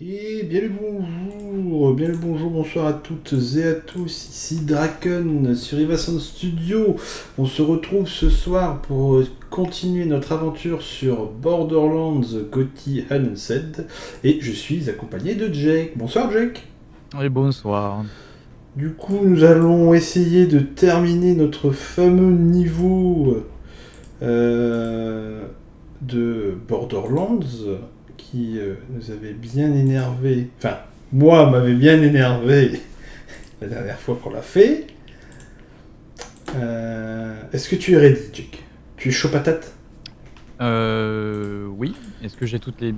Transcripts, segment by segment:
Et bien le bonjour, bien le bonjour, bonsoir à toutes et à tous, ici Draken sur Ivason Studio. On se retrouve ce soir pour continuer notre aventure sur Borderlands Gotti Unsaid et je suis accompagné de Jake. Bonsoir Jake. Oui, bonsoir. Du coup, nous allons essayer de terminer notre fameux niveau euh, de Borderlands qui euh, nous avait bien énervé, enfin, moi m'avait bien énervé la dernière fois qu'on l'a fait. Euh, Est-ce que tu es ready, Jake? Tu es chaud patate? Euh. Oui. Est-ce que j'ai toutes les.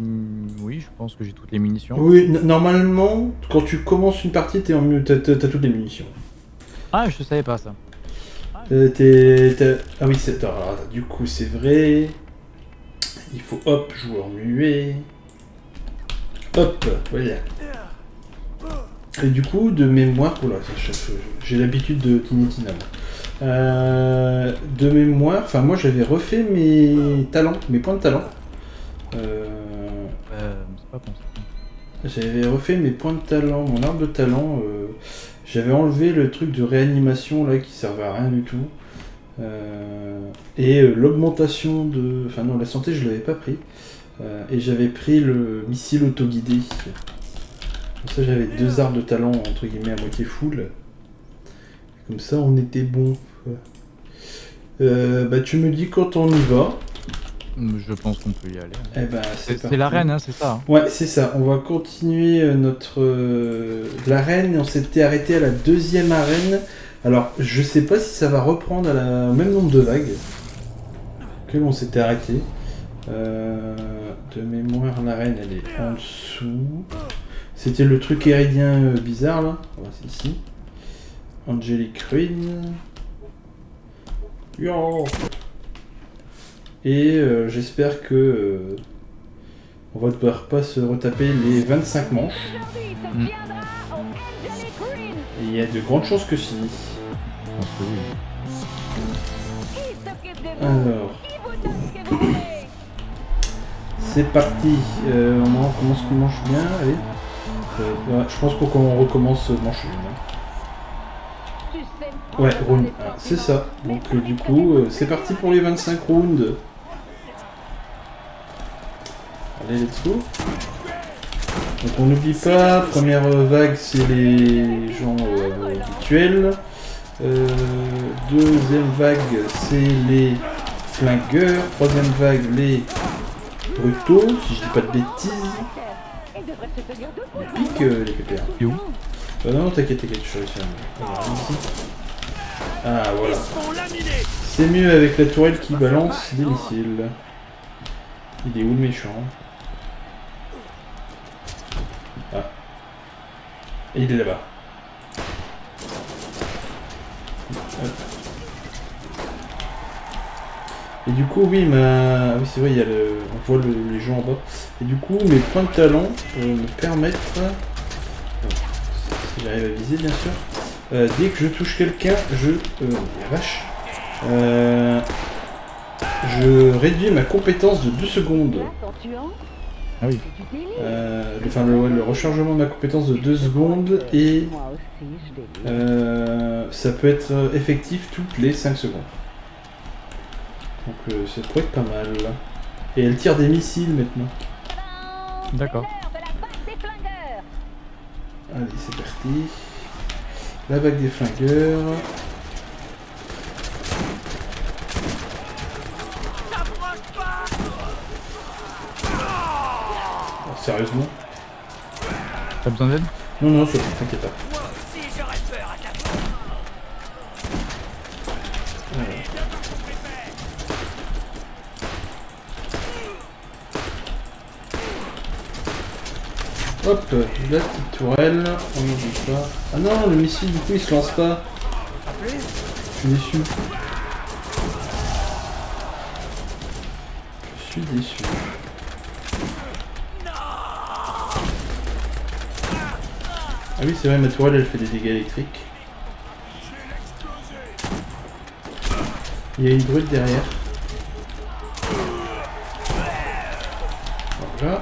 Oui, je pense que j'ai toutes les munitions. Oui, normalement, quand tu commences une partie, en t'as t'as toutes les munitions. Ah, je savais pas ça. Euh, t'es- Ah oui, c'est... du coup, c'est vrai. Il faut, hop, joueur muet. Hop, voilà. Et du coup, de mémoire... Oula, j'ai l'habitude de Tiny Tina, moi. Euh, de mémoire, enfin moi j'avais refait mes talents, mes points de talent. Euh, Euh. J'avais refait mes points de talent, mon arbre de talent. euh, J'avais enlevé le truc de réanimation là qui servait à rien du tout. Et l'augmentation de. Enfin non, la santé je l'avais pas pris. Euh, et j'avais pris le missile autoguidé. Comme ça j'avais deux arbres de talent entre guillemets à moitié full. Comme ça on était bon. Euh, bah tu me dis quand on y va. Je pense qu'on peut y aller. Eh ben C'est c'est c'est la parti. reine, hein, c'est ça. hein. Ouais, c'est ça. On va continuer euh, notre euh, l'arène. On s'était arrêté à la deuxième arène. Alors, je sais pas si ça va reprendre à la... au même nombre de vagues que on s'était arrêté. Euh, de mémoire, l'arène, elle est en dessous. C'était le truc héridien euh, bizarre là. C'est ici. Angelic Ruin. Yo Et euh, j'espère que euh, on va devoir pas se retaper les 25 manches. Mm. Et il y a de grandes chances que si. Je pense que oui. Alors, c'est parti. Euh, on en commence qu'on mange bien. Allez. Euh, je pense qu'on recommence manche une. Ouais, round 1, c'est ça. Donc euh, du coup, c'est parti pour les 25 rounds. Allez, let's go. Donc on n'oublie pas, première vague c'est les gens habituels. Deuxième vague c'est les flingueurs. Troisième vague les brutaux, si je dis pas de bêtises. Piques euh, les pépères. Et où? Euh, non, t'inquiète, t'inquiète, je à ici. Ah, voilà. C'est mieux avec la tourelle qui balance des missiles. Il est où le méchant? Ah. Et il est là-bas. Hop. Et du coup, oui, ma... ah oui, c'est vrai, il y a le... on voit le- les gens en bas. Et du coup, mes points de talent euh, me permettent... Si j'arrive à viser, bien sûr. Euh, dès que je touche quelqu'un, je... Euh, la vache. Euh, je réduis ma compétence de 2 secondes. Ah oui. Euh, le- enfin, le, rechargement de ma compétence de 2 secondes et euh, ça peut être euh, effectif toutes les 5 secondes. Donc euh, ça pourrait être pas mal. Et elle tire des missiles maintenant. D'accord. Allez, c'est parti. La vague des flingueurs. Oh, sérieusement? T'as besoin d'aide? Non, non, c'est bon, t'inquiète pas. Hop, la petite tourelle, on n'oublie pas. Ah non, le missile du coup il se lance pas. Je suis déçu. Je suis déçu. Ah oui, c'est vrai, ma tourelle elle fait des dégâts électriques. Il y a une brute derrière. Voilà.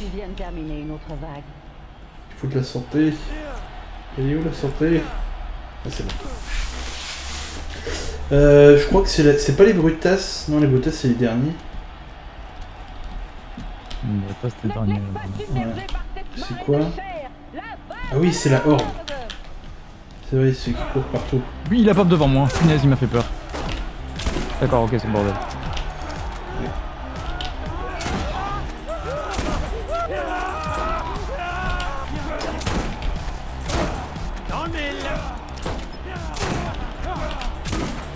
Tu viens de terminer une autre vague. Il faut de la santé. Elle est où la santé? Ah, c'est bon. Euh, je crois que c'est la- c'est pas les Brutas. Non, les Brutas, c'est les derniers. Submerger par cette C'est quoi? Ah oui, c'est la Horde. C'est vrai, ceux qui courent partout. Oui, il a pas devant moi. Il m'a fait peur. D'accord, ok, c'est le bordel.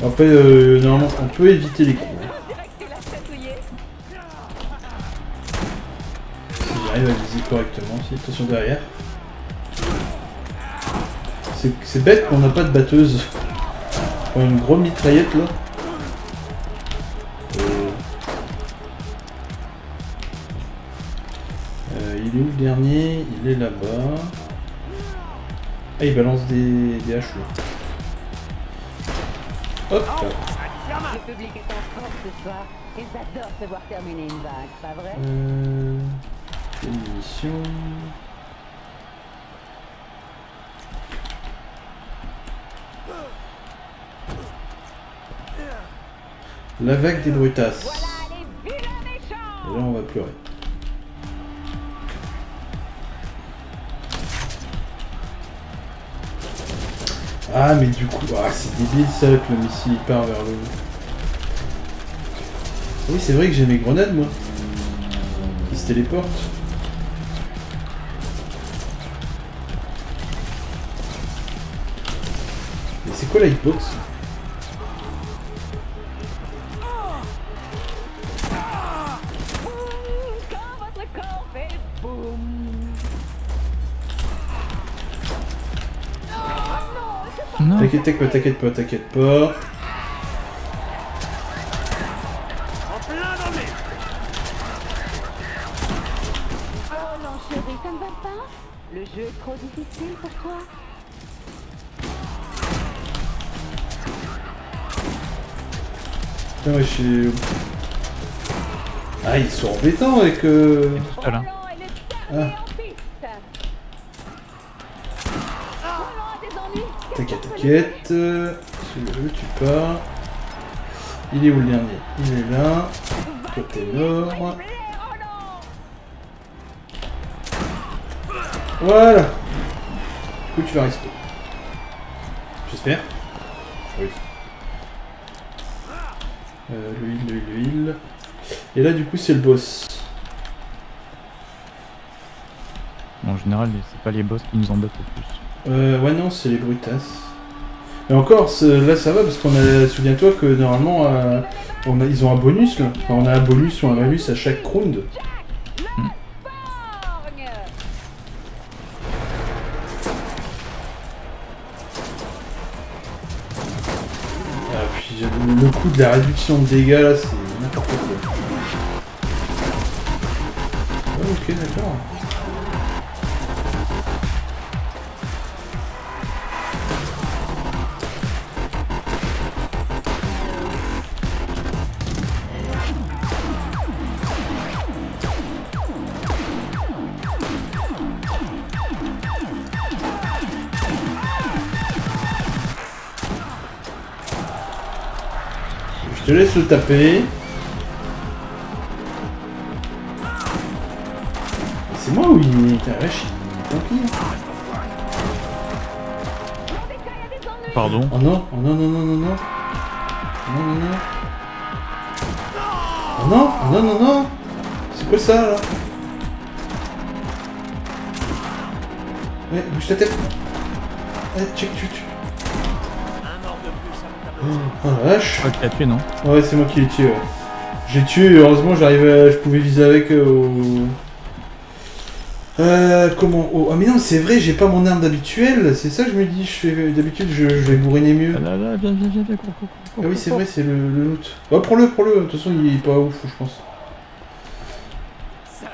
Après, euh, normalement, on peut éviter les coups. hein. Si j'arrive à viser correctement. Si, attention derrière. C'est- C'est bête qu'on n'a pas de batteuse. On a une grosse mitraillette là. Euh... Euh, il est où le dernier? Il est là-bas. Ah, il balance des, des haches là. Hop. Le public est en force ce soir. Ils adorent te voir terminer une vague, pas vrai Euh... munitions. La vague des brutasses. Et là, on va pleurer. Ah, mais du coup, ah, c'est débile ça que le missile il part vers le haut. Oui, c'est vrai que j'ai mes grenades, moi. Qui se téléportent. Mais c'est quoi la hitbox? T'inquiète pas, t'inquiète pas, t'inquiète pas. Oh non chérie, ça ne va pas. Le jeu est trop difficile pour toi. Putain, ouais, je suis... Ah, ils sont embêtants avec... Euh... Tout seul, hein. Roland est le dernier Ah. en piste Roland a des ennuis Celui-là, tu pars. Il est où le dernier? Il est là. Côté nord. Roland Voilà. Du coup, tu vas rester. J'espère. Oui. Euh, l'huile, l'huile, l'huile. Et là, du coup, c'est le boss. En général, c'est pas les boss qui nous embêtent le plus. Euh, ouais, non, c'est les brutasses. Et encore, là, ça va parce qu'on a. Souviens-toi que normalement, euh, ils ont un bonus là. Enfin, on a un bonus ou un malus à chaque round. Ah, puis le coup de la réduction de dégâts là, c'est n'importe quoi. Ah, ok, d'accord. Le taper. C'est moi ou il... Putain, la vache, il Pardon? Oh non, oh non, non, non, non, non. Non, non, non. Oh non, oh non, non, non. C'est quoi ça, là? Ouais, bouge ta tête. Ouais, check, tu, tu. Oh la vache. L'as tué, non Ouais, c'est moi qui l'ai tué, ouais. J'ai tué, heureusement, j'arrivais, à- je pouvais viser avec euh, au... Euh, comment oh, Ah mais non, c'est vrai, j'ai pas mon arme d'habituel, c'est ça que je me dis, je fais d'habitude, je, je vais bourriner mieux. Ah là là, viens, viens, viens, viens, cours, cours, cours, Ah oui, c'est vrai, c'est le, le loot. Oh, prends-le, prends-le, de toute façon, il est pas ouf, je pense. Ça,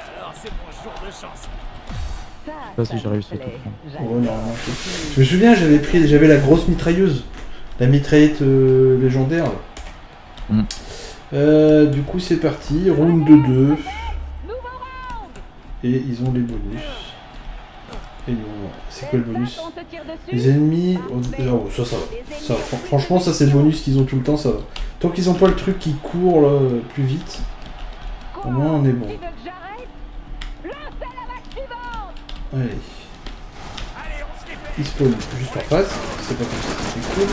Ça, si ça j'ai me réussi à plaît. tout prendre. J'adore. Ouais, normalement, c'est- Je me souviens, j'avais pris, j'avais la grosse mitrailleuse, la mitraillette euh, légendaire. Mm. Euh, du coup, c'est parti, round 2-2. Nouveau round Et ils ont les bonus. Et nous, c'est quoi le bonus. Les ennemis... Oh, ça, ça va. Ça, franchement, ça c'est le bonus qu'ils ont tout le temps, ça va. Tant qu'ils ont pas le truc qui court là, plus vite, au moins on est bon. Tu Juste en face, c'est pas comme cool.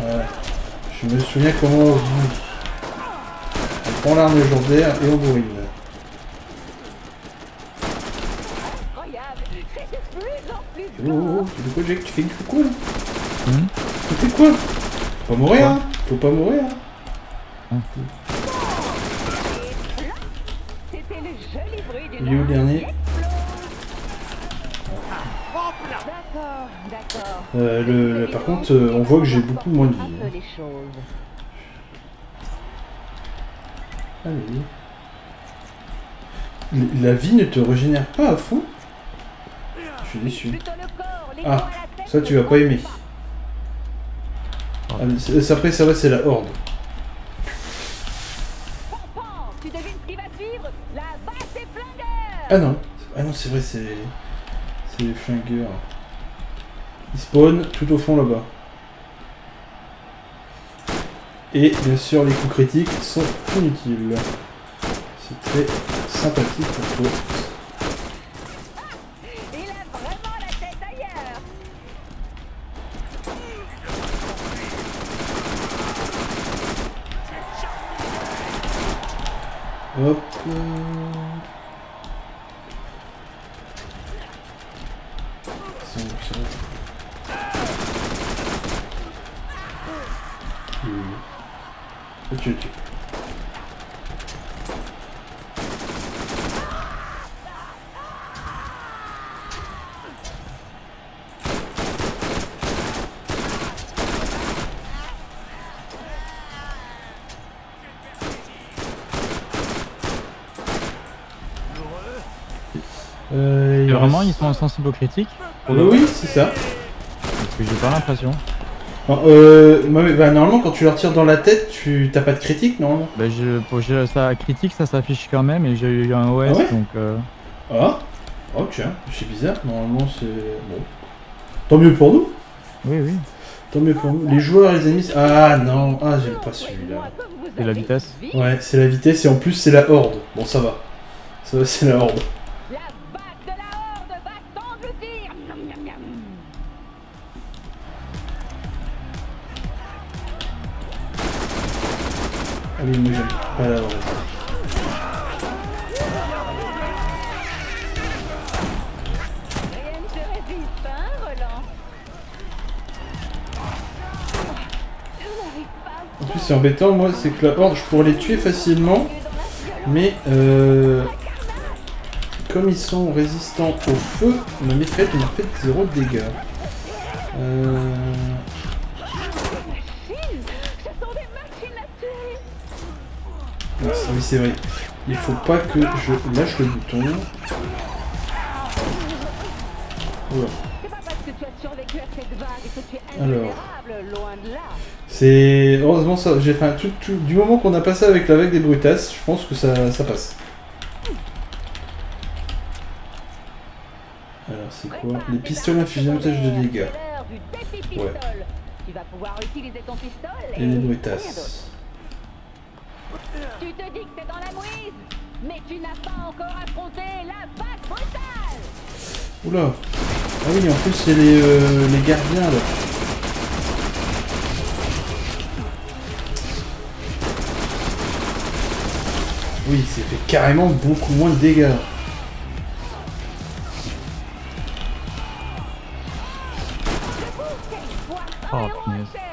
Voilà. Je me souviens comment on. On prend l'arme légendaire et on plus Oh, oh, oh, tu fais Tu fais, fais quoi là Tu fais quoi Faut pas mourir hein. Faut pas mourir. Hein C'était le joli bruit d'une Il est où le dernier. Euh, le, par contre, euh, on voit que j'ai beaucoup moins de vie. Hein. Allez. La vie ne te régénère pas à fond Je suis déçu. Ah, ça tu vas pas aimer. Ah, après ça va, c'est la horde. Ah non, ah non c'est vrai, c'est c'est les flingueurs. Ils spawnent tout au fond là-bas. Et bien sûr, les coups critiques sont inutiles. C'est très sympathique pour toi. Hop. euh. Euh, il Et vraiment, ils sont sensibles aux critiques Euh, oui, c'est ça. Parce que j'ai pas l'impression. Non, euh, bah, normalement, quand tu leur tires dans la tête, tu t'as pas de critique, normalement. Bah, je, pour ça critique, ça s'affiche quand même, et j'ai eu un OS, Ah ouais donc euh, Ah tiens, c'est bizarre. Normalement, c'est. Bon. Tant mieux pour nous. oui, oui, Tant mieux pour nous. Les joueurs, les amis. Ah non, ah, j'ai pas celui-là. c'est la vitesse. Ouais, c'est la vitesse et en plus, c'est la horde. Bon, ça va. Ça va, c'est la horde. Hein, Roland Je n'arrive pas En plus, c'est embêtant, moi, c'est que la horde, je pourrais les tuer facilement. Mais, euh. Comme ils sont résistants au feu, ma mitraillette m'a fait zéro dégâts. Euh. Oui, c'est vrai. Il faut pas que je lâche le bouton. Alors. C'est. Heureusement, ça. J'ai fait un tout, tout- Du moment qu'on a passé avec la vague des brutasses, je pense que ça, ça passe. Alors, c'est quoi? Les pistolets infligent de dégâts. Ouais. Et les brutasses. Tu te dis que t'es dans la mouise, mais tu n'as pas encore affronté la vague brutale Oula Ah oui, en plus, c'est les, euh, les gardiens là. Oui, c'est fait carrément beaucoup moins de dégâts. Oh, punaise.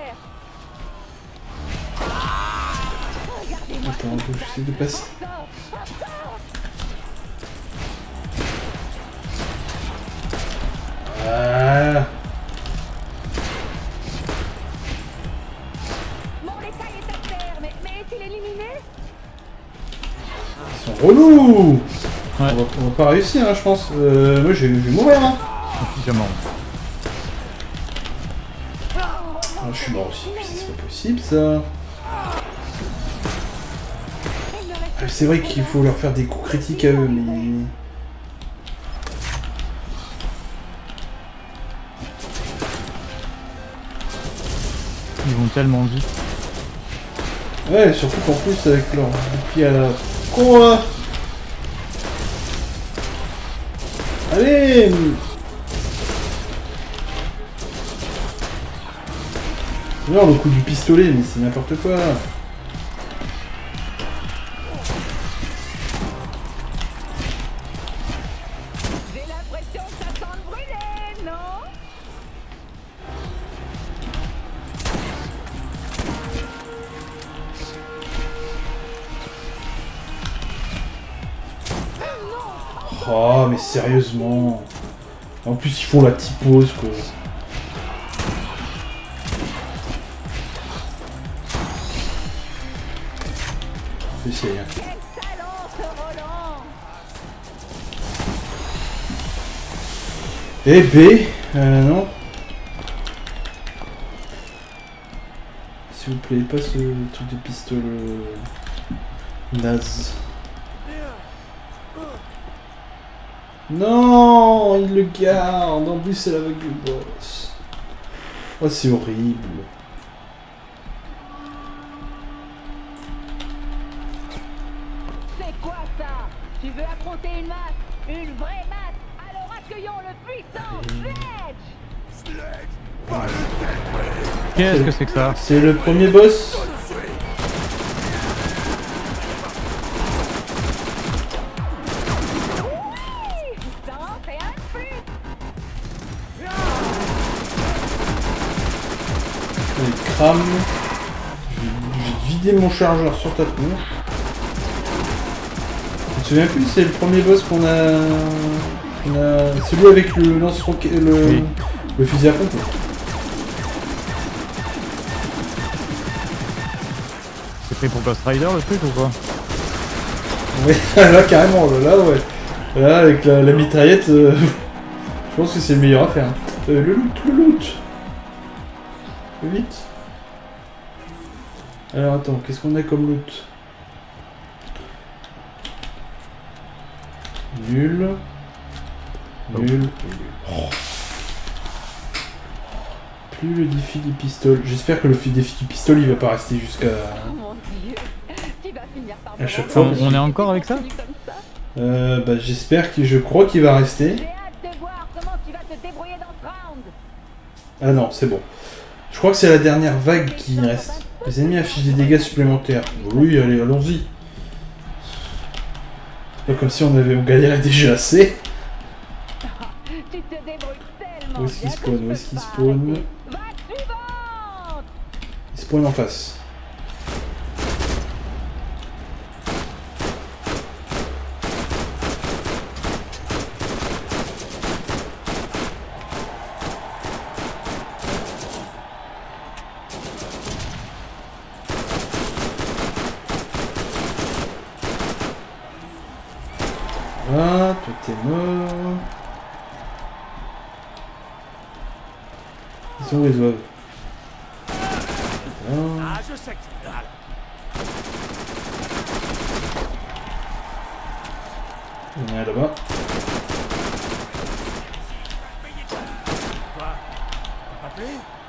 Est à terre, mais, mais est-il éliminé? Ils sont relous Ouais. on, va, on va pas réussir, hein, je pense. Euh, moi, je vais, mourir. Hein. Suffisamment. Ah, je suis mort aussi. C'est pas possible, ça. C'est vrai qu'il faut leur faire des coups critiques à eux, mais... Ils vont tellement vite. Ouais, surtout qu'en plus avec leur bouclier à la... Con là Allez! Non, le coup du pistolet, mais c'est n'importe quoi mais sérieusement En plus, ils font la pause, quoi. J'essaye, hein. Quel talent ce Roland Et B euh, non. S'il vous plaît, pas ce truc de pistolet euh, naze. Non, il le garde. En plus, c'est la vague du boss. Oh, c'est horrible. C'est quoi ça? Tu veux affronter une masse? Une vraie masse? Alors accueillons le puissant Sledge Qu'est-ce que c'est que ça? C'est le premier boss. Crame. Je vais, je vais vider mon chargeur sur ta tronche. Tu te souviens plus, c'est le premier boss qu'on a... a... Celui avec le lance-roquette... Le... Oui. le fusil à pompe. C'est fait pour Ghost Rider le truc ou quoi? Ouais, là carrément, là, là, ouais. Là, avec la, la mitraillette, euh, je pense que c'est le meilleur à faire. Euh, le loot, le loot Alors attends, qu'est-ce qu'on a comme loot? Nul. Nul. Oh. Plus le défi du pistolet. J'espère que le fi- défi du pistolet il va pas rester jusqu'à. Oh À chaque fois, on est encore avec ça. Euh, bah j'espère que je crois qu'il va rester. Ah non, c'est bon. Je crois que c'est la dernière vague qui reste. Les ennemis affichent des dégâts supplémentaires. Oui, allez, allons-y. Pas comme si on avait on galérait déjà assez. Où est-ce qu'il spawn? Où est-ce qu'il spawn? Il spawn en face. Ah, toi t'es mort. Ils sont où les oeufs Ah. Je sais que c'est dalle. Il y en a là-bas.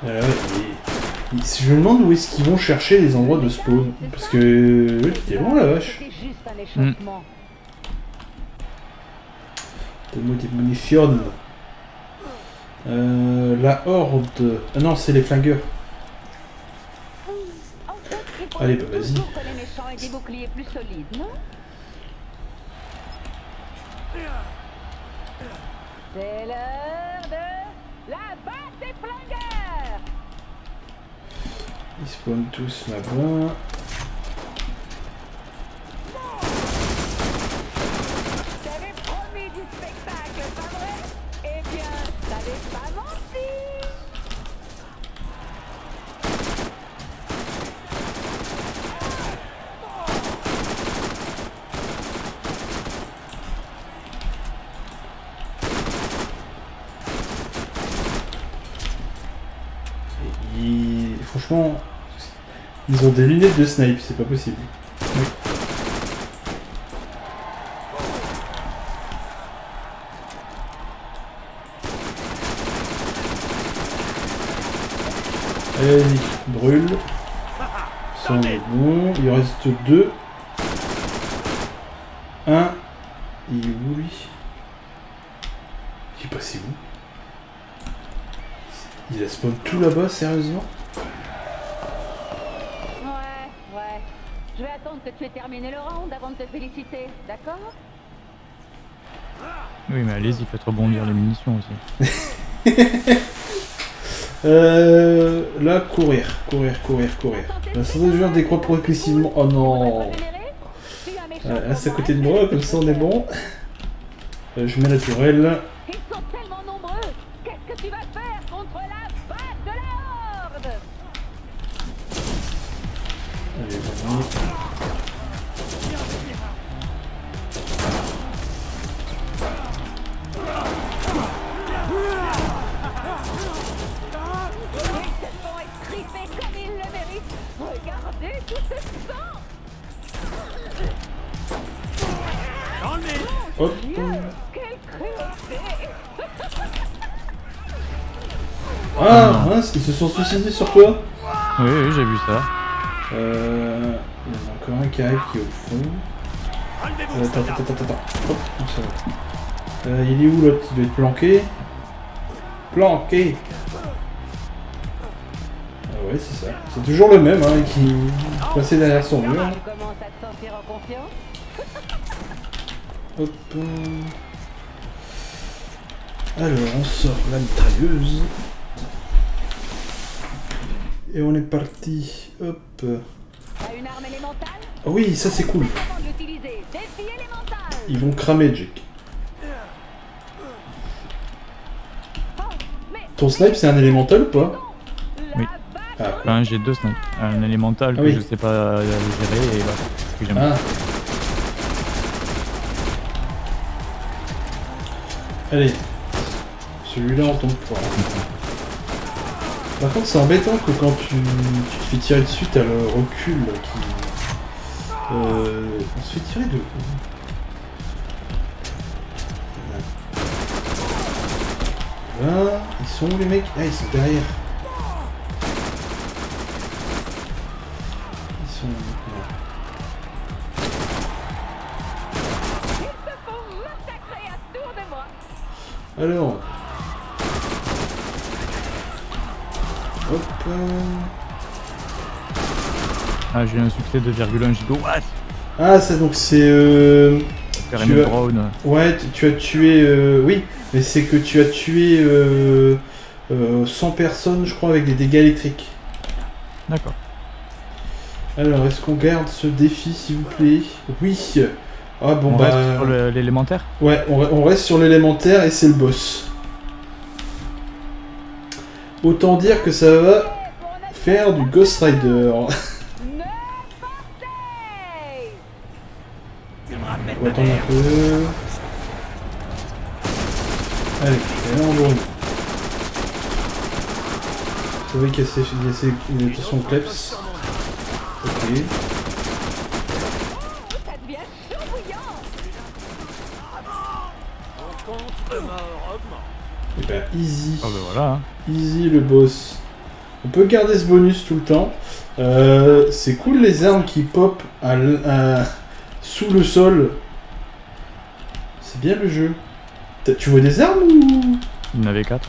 Euh, et- et si je me demande où est-ce qu'ils vont chercher les endroits de spawn. Parce que... eux, T'es loin la vache. C'était. Donne-moi des munitions. Euh, la horde. Ah non, c'est les flingueurs. Allez, bah, vas-y. C'est l'heure de la batte des flingueurs Ils spawnent tous là-bas. T'avais promis du spectacle, pas vrai Eh pas menti Et Franchement, ils ont des lunettes de snipe, c'est pas possible. Allez, vas-y, brûle. Ça on est bon. Il reste deux. Un. Il est où lui? Il est passé où? Il a spawn tout là-bas, sérieusement? Ouais, ouais. Je vais attendre que tu aies terminé le round avant de te féliciter, d'accord? Oui, mais allez-y, faites rebondir les munitions aussi. Euh, là, courir, courir, courir, courir. La santé du joueur décroît progressivement. Oh non Euh, Reste à côté de moi, comme ça on est bon. Euh, je mets la tourelle. Sont suicidés sur quoi Oui, oui, j'ai vu ça. Euh. Il y en a encore un qui arrive qui est au fond. Euh, attends, attends, attends, attends. Hop. Euh, il est où l'autre? Il doit être planqué. Planqué Ah ouais, c'est ça. C'est toujours le même, hein, qui passait derrière son mur. Hop. Alors, on sort la mitrailleuse. Et on est parti. Hop. T'as une arme élémentale Ah oui, ça c'est cool. Ils vont cramer, Jake. Ton snipe, c'est un élémental ou pas? Oui. Ah, Enfin, j'ai deux snipes. Un élémental Ah que oui. je sais pas euh, gérer et voilà. Que j'aime Ah. Allez. Celui-là, on tombe pas. Par contre, c'est embêtant que quand tu, tu te fais tirer dessus, t'as le recul qui. Euh, on se fait tirer de où? Là, ils sont où les mecs? Ah, ils sont derrière. Ils sont. non. Ils Hop. euh, Ah, j'ai un succès de 2,1 giga. What? Ah, ça donc c'est. Euh... Tu as- brown. Ouais, tu, as tué. euh, Oui, mais c'est que tu as tué euh... euh, 100 personnes, je crois, avec des dégâts électriques. D'accord. Alors, est-ce qu'on garde ce défi, s'il vous plaît? Oui. Ah bon On bah. reste sur l'élémentaire? Ouais, on reste sur l'élémentaire et c'est le boss. Autant dire que ça va faire du Ghost Rider. On va attendre un peu. Allez, là on brûle. Vous voyez qu'il y a ces, il y a ces il y a son kleps. Ok. Ça devient chaud bouillant Ton compte de mort bah easy. Bah voilà. hein. Easy le boss. On peut garder ce bonus tout le temps. Euh, c'est cool les armes qui pop à l- à- sous le sol. C'est bien le jeu. T'as- Tu vois des armes ou? Il y en avait 4.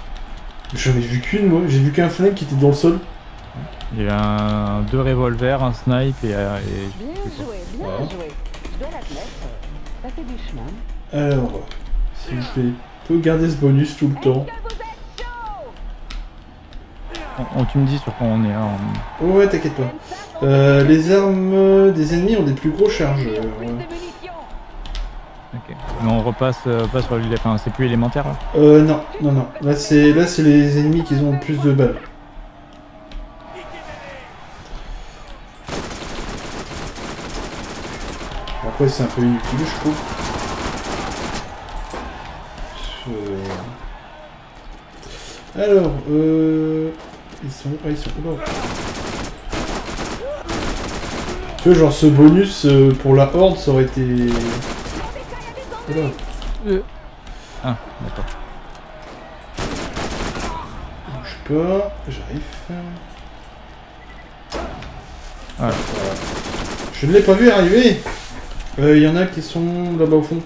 J'en ai vu qu'une moi. J'ai vu qu'un flingue qui était dans le sol. Il y avait un, deux revolvers, un snipe et, euh, et- Bien joué, bien Ouais. joué. Ça fait du chemin. Alors, s'il vous plaît, peut garder ce bonus tout le temps. on, on- tu me dis sur quoi on est. hein, on- Oh ouais, t'inquiète pas. Euh, les armes des ennemis ont des plus gros chargeurs. Ok. Mais on repasse euh, pas sur l'élé- Enfin, c'est plus élémentaire là? Euh, non, non, non. Là, c'est là, c'est les ennemis qui ont le plus de balles. Après, c'est un peu inutile, je trouve. Je- Alors, euh... Ils sont... Ah, ils sont... Oula. Tu vois, genre, ce bonus euh, pour la horde, ça aurait été... Oula. Ah, d'accord. Bouge pas, j'arrive. Voilà. Voilà. Je ne l'ai pas vu arriver. Euh, Il y en a qui sont là-bas au fond.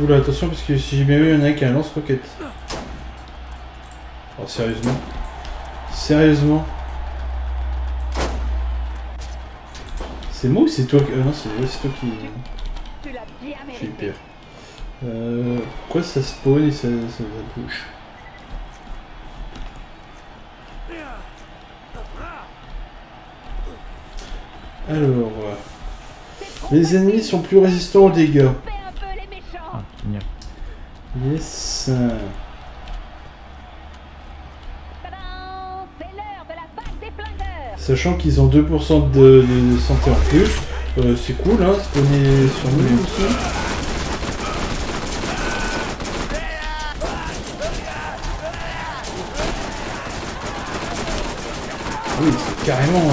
Oula, attention parce que si j'ai bien vu, il y en a qui a un lance-roquette. Oh, sérieusement Sérieusement C'est moi ou c'est toi qui... euh, non, c'est toi qui... Eu mérité. peur. Euh, pourquoi ça spawn et ça, ça, ça bouge Alors, euh, les ennemis sont plus résistants aux dégâts. Ah, génial. Yes. Sachant qu'ils ont 2% de, santé en plus. Euh, c'est cool, hein, spawner sur nous aussi. Oui, c'est carrément...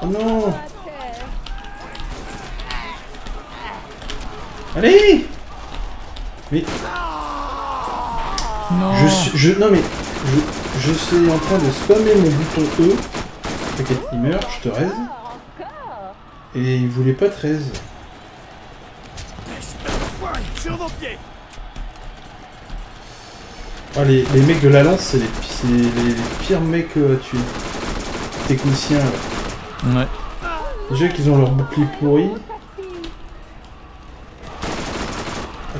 Oh non Allez Mais Non je suis... Je, non mais... Je, je suis en train de spammer mon bouton E. T'inquiète, il meurt, je te raise. Et il voulait pas 13. Sur vos pieds Ah, les, les mecs de la lance, c'est les, les, les pires mecs euh, à tuer. Techniciens, là. Ouais. Déjà qu'ils ont leur bouclier pourri.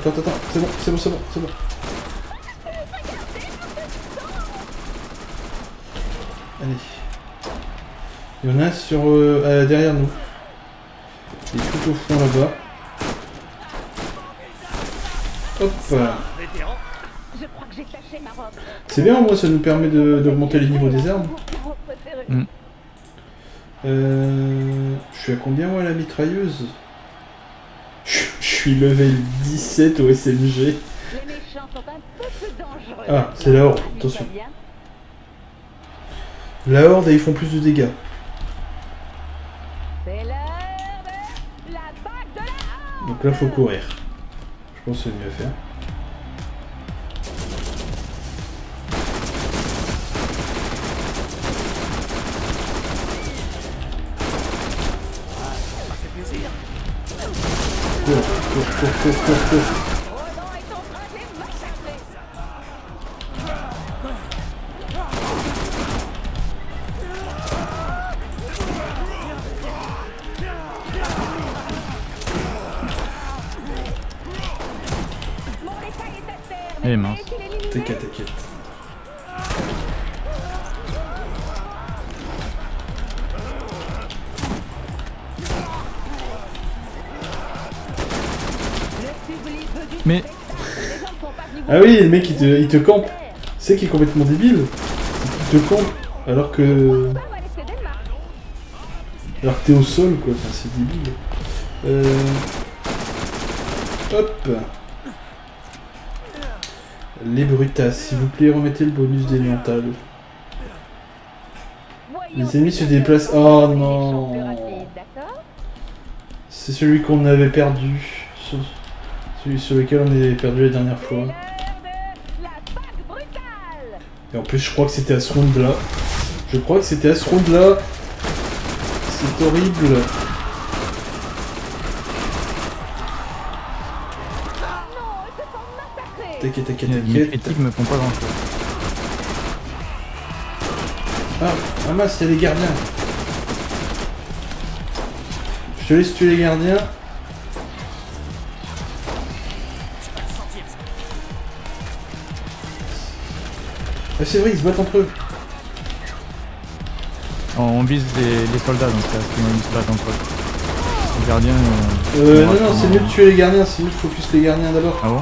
Attends, attends, attends, c'est bon, c'est bon, c'est bon, c'est bon. Allez. Il y en a un sur euh, euh, derrière nous. Il est tout au fond là-bas. Hop. C'est bien, moi, ça nous permet de- d'augmenter les niveaux des armes. Mon préféré. Mm. Euh, je suis à combien moi la mitrailleuse? Suis level 17 au SMG. Ah, c'est la horde, attention. La horde, ils font plus de dégâts. Donc là, faut courir. Je pense que c'est mieux à faire. Cours, cours, cours, oui, le mec, il te, il te campe. C'est qui est complètement débile. Il te campe. Alors que. Alors que t'es au sol, quoi. Enfin, c'est débile. Euh... Hop. Les brutas, s'il vous plaît, remettez le bonus d'élémental. Voyons Les ennemis se déplacent. Oh non. C'est celui qu'on avait perdu. Celui sur lequel on avait perdu la dernière fois. Et en plus, je crois que c'était à ce round-là. Je crois que c'était à ce round-là. C'est horrible. T'inquiète, t'inquiète, t'inquiète. critiques me font pas grand chose. Ah, ah mince, il y a les gardiens. Je te laisse tuer les gardiens. Ah, c'est vrai, ils se battent entre eux. On vise les, les soldats donc là, sinon ils se battent entre eux. Les gardiens. euh, Euh, on non, non, c'est mieux de tuer les gardiens, c'est mieux de focus les gardiens d'abord. Ah bon.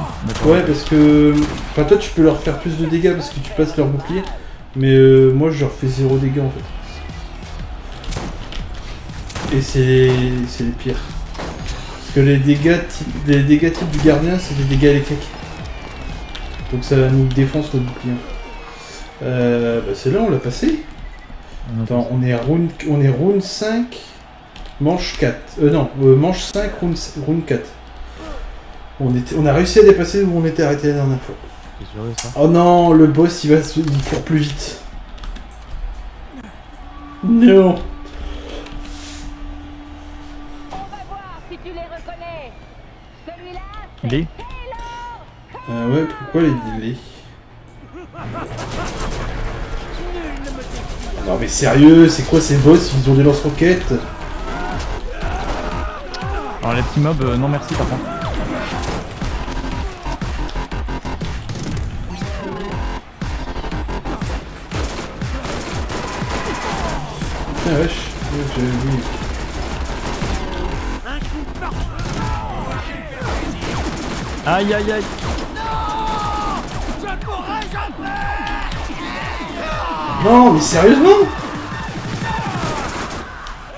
Ouais, parce que. Enfin, toi, tu peux leur faire plus de dégâts parce que tu passes leur bouclier. Mais euh, moi, je leur fais zéro dégâts en fait. Et c'est c'est les pires. Parce que les dégâts les dégâts type du gardien, c'est des dégâts électriques. Donc ça nous défonce notre bouclier. Euh, bah c'est là, on l'a passé. Attends, on est à round, on est round 5, manche 4. Euh, non, euh, manche 5, round, round 4. On, était, on a réussi à dépasser où on était arrêté la dernière fois. Ça Oh non, le boss il va se... il court plus vite. Non. On va voir si tu les reconnais. Celui-là, Il est Ah ouais, pourquoi les délais Non mais sérieux, c'est quoi ces boss? Ils ont des lance-roquettes? Alors les petits mobs, euh, non merci par contre. Ah wesh, j'avais vu. Aïe aïe aïe Non mais sérieusement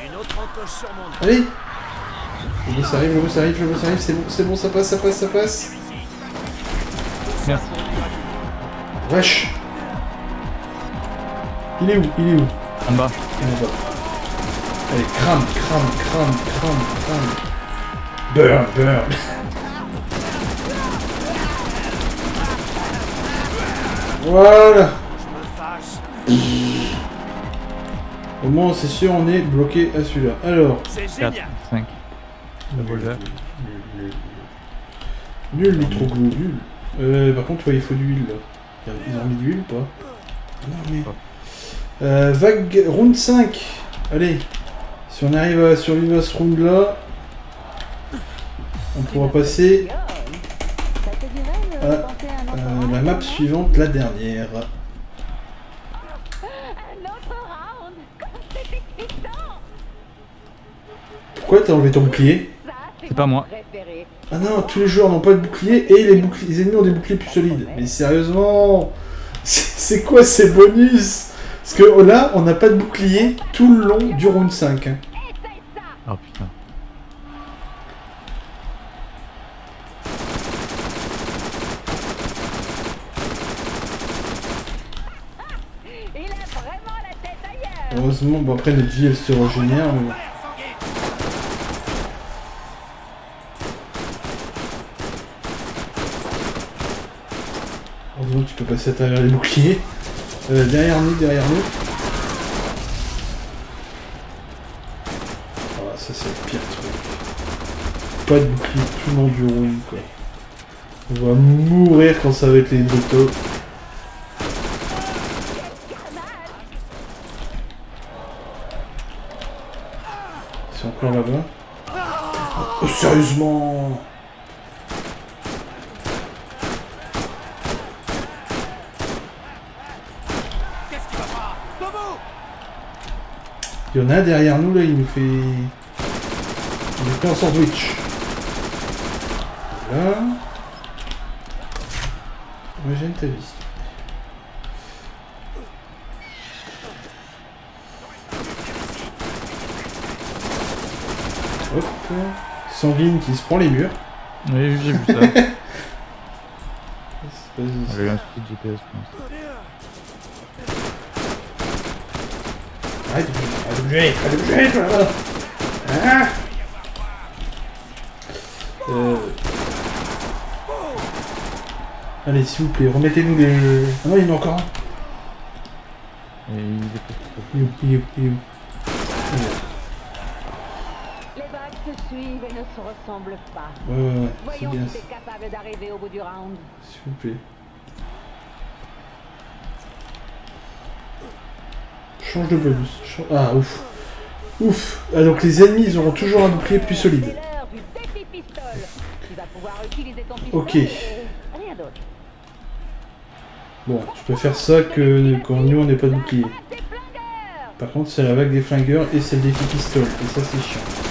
Une autre encoche sur mon dos. Allez Le boss arrive, le boss arrive, le boss arrive, c'est bon, c'est bon, ça passe, ça passe, ça passe Merci. Wesh Il est où Il est où? En bas. Il est là-bas. Allez, crame, crame, crame, crame, crame. Burn, burn. Voilà. Au moins, c'est sûr, on est bloqué à celui-là. Alors. C'est 4, génial. 5. Revolver. Nul, les trop gros, nul. Euh, par contre, ouais, il faut de l'huile, là. Ils ont mis de l'huile ou pas Non, mais... Euh, vague, round 5. Allez. Si on arrive à survivre à ce round-là, on pourra passer Ah, autre euh, round la map suivante, la dernière. Un autre round Comme c'est excitant Pourquoi t'as enlevé ton bouclier C'est pas moi. Ah non, tous les joueurs n'ont pas de bouclier et les, boucliers, les ennemis ont des boucliers plus solides. Mais sérieusement C'est quoi ces bonus? Parce que là, on n'a pas de bouclier tout le long du round 5. hein. Oh putain. Heureusement, bon après notre vie elle se régénère. Mais... bon. Heureusement tu peux passer à travers les boucliers. Euh, derrière nous, derrière nous. Ah ça c'est le pire truc. Pas de bouclier tout le long du round quoi. On va mourir quand ça va être les motos. C'est encore là-bas. Oh, sérieusement Qu'est-ce qui va pas Debout Il y en a un derrière nous là, il nous fait. Il nous fait un sandwich. Là. Moi j'aime ta vie. Hop. Sanguine qui se prend les murs. Oui, j'ai vu ça. J'ai eu un GPS, je pense. Arrête de bouger, arrête de bouger, arrête de bouger, toi, là. Ah euh... Allez, s'il vous plaît, remettez-nous les... Ah non, il y en a encore un. Et il est peut-être- Il est où Il est où Il est où Il est là. Les vagues se suivent et ne se ressemblent pas. Ouais, ouais, ouais, c'est Voyons bien si ça. t'es capable d'arriver au bout du round. S'il vous plaît. Change de bonus. Ah, ouf. Ouf. Ah, donc les ennemis, ils auront toujours un bouclier plus solide. Ok. Bon, je préfère ça que quand nous, on n'est pas de bouclier. Des Par contre, c'est la vague des flingueurs et c'est le défi pistole. Et ça, c'est chiant.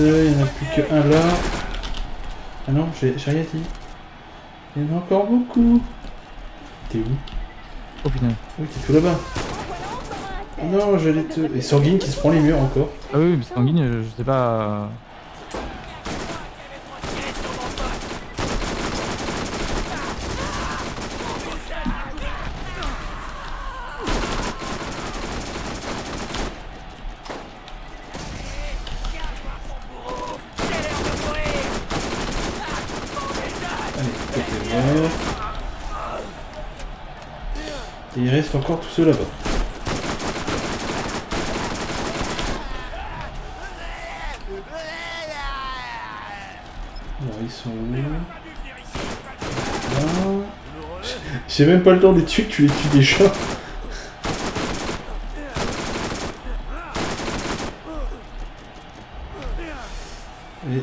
Il n'y en a plus qu'un là. Ah non, j'ai rien dit. Il y en a encore beaucoup. T'es où? Oh putain. Oui, t'es tout là-bas. Ah Non, j'allais te... Et Sanguine qui se prend les murs encore. Ah oui, mais Sanguine, euh, je sais pas. Il reste encore tous ceux là-bas. Alors, ils sont où? J'ai même pas le temps de les tuer, tu les tues déjà. Et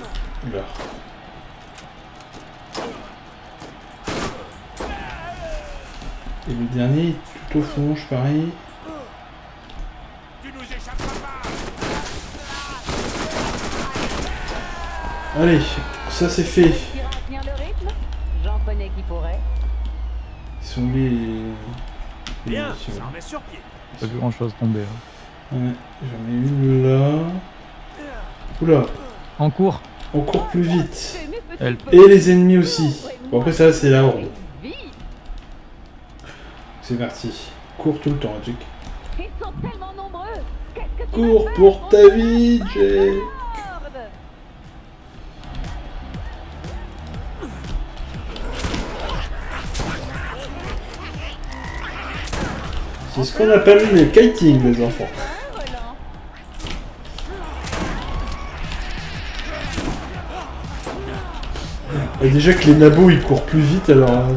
là. Et le dernier, tout au fond, je parie. Allez, ça c'est fait. Ils sont les... les Bien, ça remet sur pied. Pas vu grand chose tomber. hein. Ouais, j'en ai une là. Oula, En cours. on court plus vite. Elle- Et les ennemis aussi. Bon après ça c'est la horde. C'est parti. Cours tout le temps, Jake. Ils sont tellement nombreux Qu'est-ce que tu Cours pour ta vie, Jake. C'est ce qu'on appelle le kiting, les enfants. Hein, Et déjà que les nabos ils courent plus vite alors.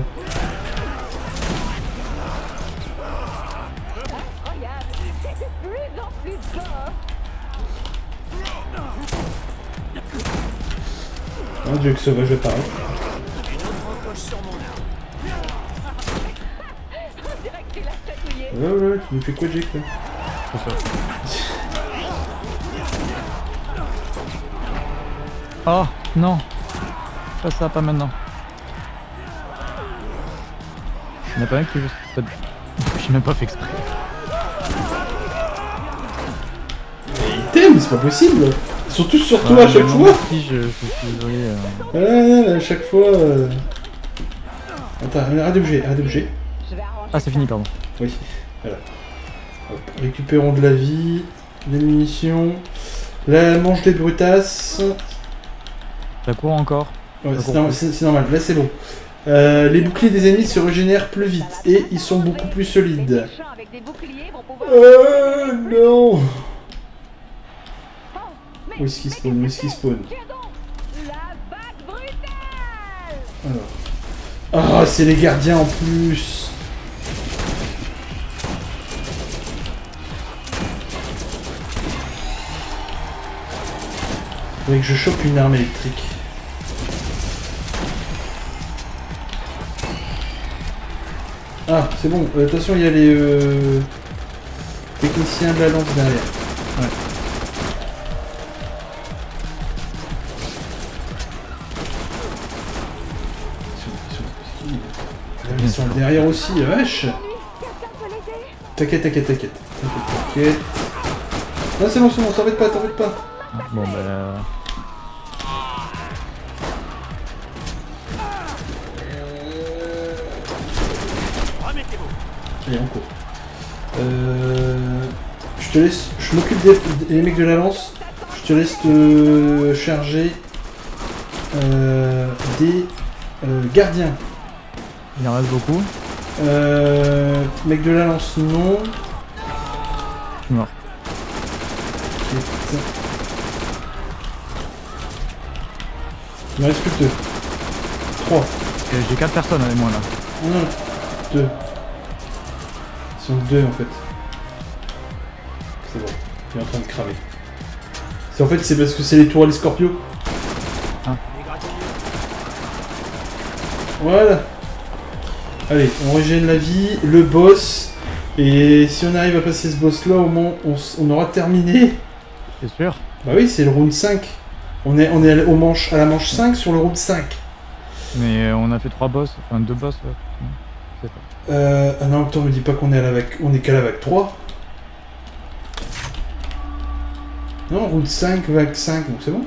Tu l'as chatouillé Ouais ouais, tu nous fais quoi Jake là. Oh non Pas ça, pas maintenant. Il n'y en a pas un qui veut... J'ai même pas fait exprès. Mais t'aiment, c'est pas possible Ils sont tous sur toi Ouais, à chaque fois Si, je, je suis désolé. euh. Ouais, ouais, à chaque fois... euh. Attends, arrête de bouger, arrête de bouger. Ah, c'est fini, pardon. Oui, voilà. Hop, récupérons de la vie, des munitions, la manche des brutasses. Ça court encore. Ouais, c'est normal, là c'est bon. Euh, les boucliers des ennemis se régénèrent plus vite et ils sont beaucoup plus solides. Euh, non Où est-ce qu'il spawn Où est-ce qu'il spawn Alors. Ah, c'est les gardiens en plus Faudrait que je chope une arme électrique. Ah, c'est bon. Euh, attention, il y a les euh, techniciens de la lance derrière. Ouais. Derrière aussi, vache T'inquiète, t'inquiète, t'inquiète. T'inquiète, t'inquiète. Non, c'est bon, c'est bon, t'embête pas, t'embête pas. Bon, bah... Allez, on court. Euh, je te laisse. Je m'occupe des, des mecs de la lance. Je te laisse te charger euh, des euh, gardiens. Il en reste beaucoup. Euh, mec de la lance, non. Je suis mort. Il me reste plus que deux. Trois. Et J'ai 4 personnes avec moi là. Non, non, deux. Ils sont deux en fait. C'est bon, il est en train de cramer. C'est en fait c'est parce que c'est les tours à les scorpions. Gratouilles. Voilà. Allez, on régène la vie, le boss. Et si on arrive à passer ce boss là, au moins on, on aura terminé. C'est sûr Bah oui, c'est le round 5. On est, on est au manche, à la manche 5 sur le round 5. Mais euh, on a fait trois boss, enfin deux boss. Ouais. Pas. Euh, ah non, attends, me dis pas qu'on est à la vague, on est qu'à la vague 3. Non, route 5, vague 5, donc c'est bon.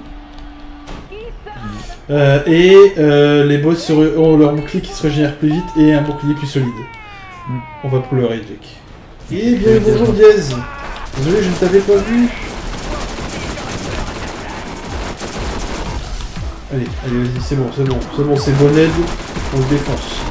Euh, et euh, les boss se ont leur bouclier qui se régénère plus vite et un bouclier plus solide. Mm. On va pleurer, Jack. Et bien, bonjour Diaz. Désolé, je ne t'avais pas vu. Allez, allez, vas-y, c'est bon, c'est bon, c'est bon, c'est bon aide, on se défonce.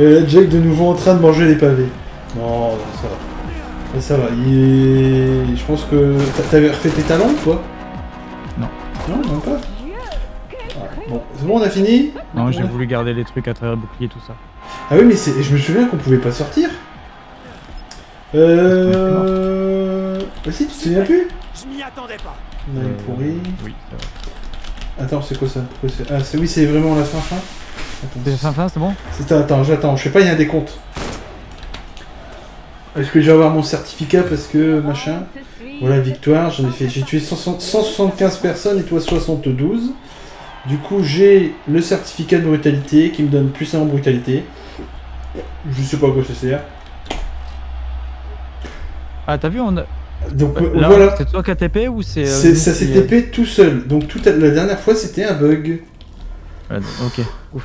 Et là, Jack de nouveau en train de manger les pavés. Non, non, ça va. Mais ça va, il est... Je pense que... t'a- T'avais refait tes talons, toi Non. Non, même pas crime Bon, c'est bon, on a fini? Non, j'ai voulu garder les trucs à travers le bouclier, tout ça. Ah oui, mais c'est... je me souviens qu'on pouvait pas sortir. Euh... Bah si, tu te souviens plus? Je m'y attendais pas. On est pourri. Oui, c'est vrai. Attends, c'est quoi ça? Pourquoi c'est- Ah, c'est... oui, c'est vraiment la fin fin Attends, C'est fin fin, c'est bon attends, j'attends, je sais pas, il y a un décompte. Est-ce que je vais avoir mon certificat parce que machin? Voilà, victoire, j'en ai fait, j'ai tué 160 175 personnes et toi 72. Du coup, j'ai le certificat de brutalité qui me donne plus 1 en brutalité. Je sais pas à quoi ça sert. Ah, t'as vu, on a... Donc euh, Là, voilà, C'est toi qui TP ou c'est. euh, ça s'est TP tout seul. Donc tout à- la dernière fois, c'était un bug. Ok. Ouf.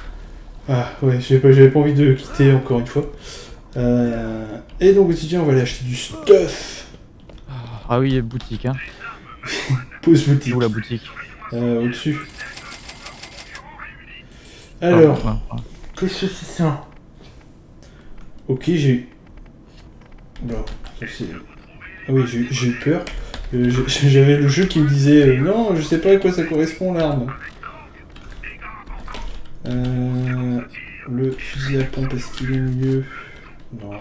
Ah ouais, j'avais pas, j'avais pas envie de quitter encore une fois. Euh, et donc, étudiant, on va aller acheter du stuff. Ah oui, boutique, hein. Pause boutique. Où la boutique Euh, au-dessus. Alors, Ah, ah, ah. qu'est-ce que c'est ça? Ok, j'ai... Bon, ça c'est... Ah oui, j'ai j'ai eu peur. Euh, J'avais le jeu qui me disait euh, Non, je sais pas à quoi ça correspond l'arme. Euh, le fusil à pompe, est-ce qu'il est mieux Non.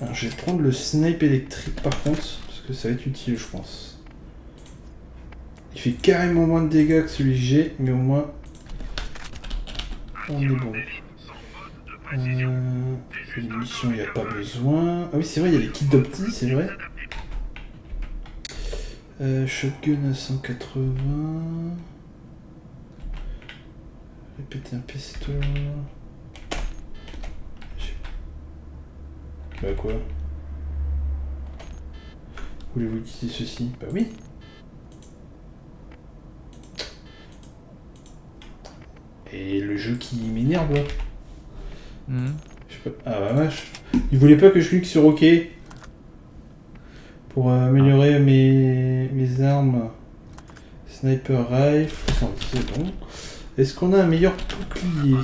Alors, je vais prendre le snipe électrique par contre, parce que ça va être utile, je pense. Il fait carrément moins de dégâts que celui que j'ai, mais au moins on est bon. Euh, les il n'y a pas besoin. Ah oui, c'est vrai, il y a les kits d'opti, c'est vrai. Euh, shotgun à 180. Répéter un pistolet. J'ai- Bah quoi? Voulez-vous utiliser ceci? Bah oui. Et le jeu qui m'énerve là. Mhm. Je sais pas. Ah bah vache. Il voulait pas que je clique sur OK. Pour euh, améliorer mes, mes armes. Sniper rifle. Ça, C'est bon. Est-ce qu'on a un meilleur bouclier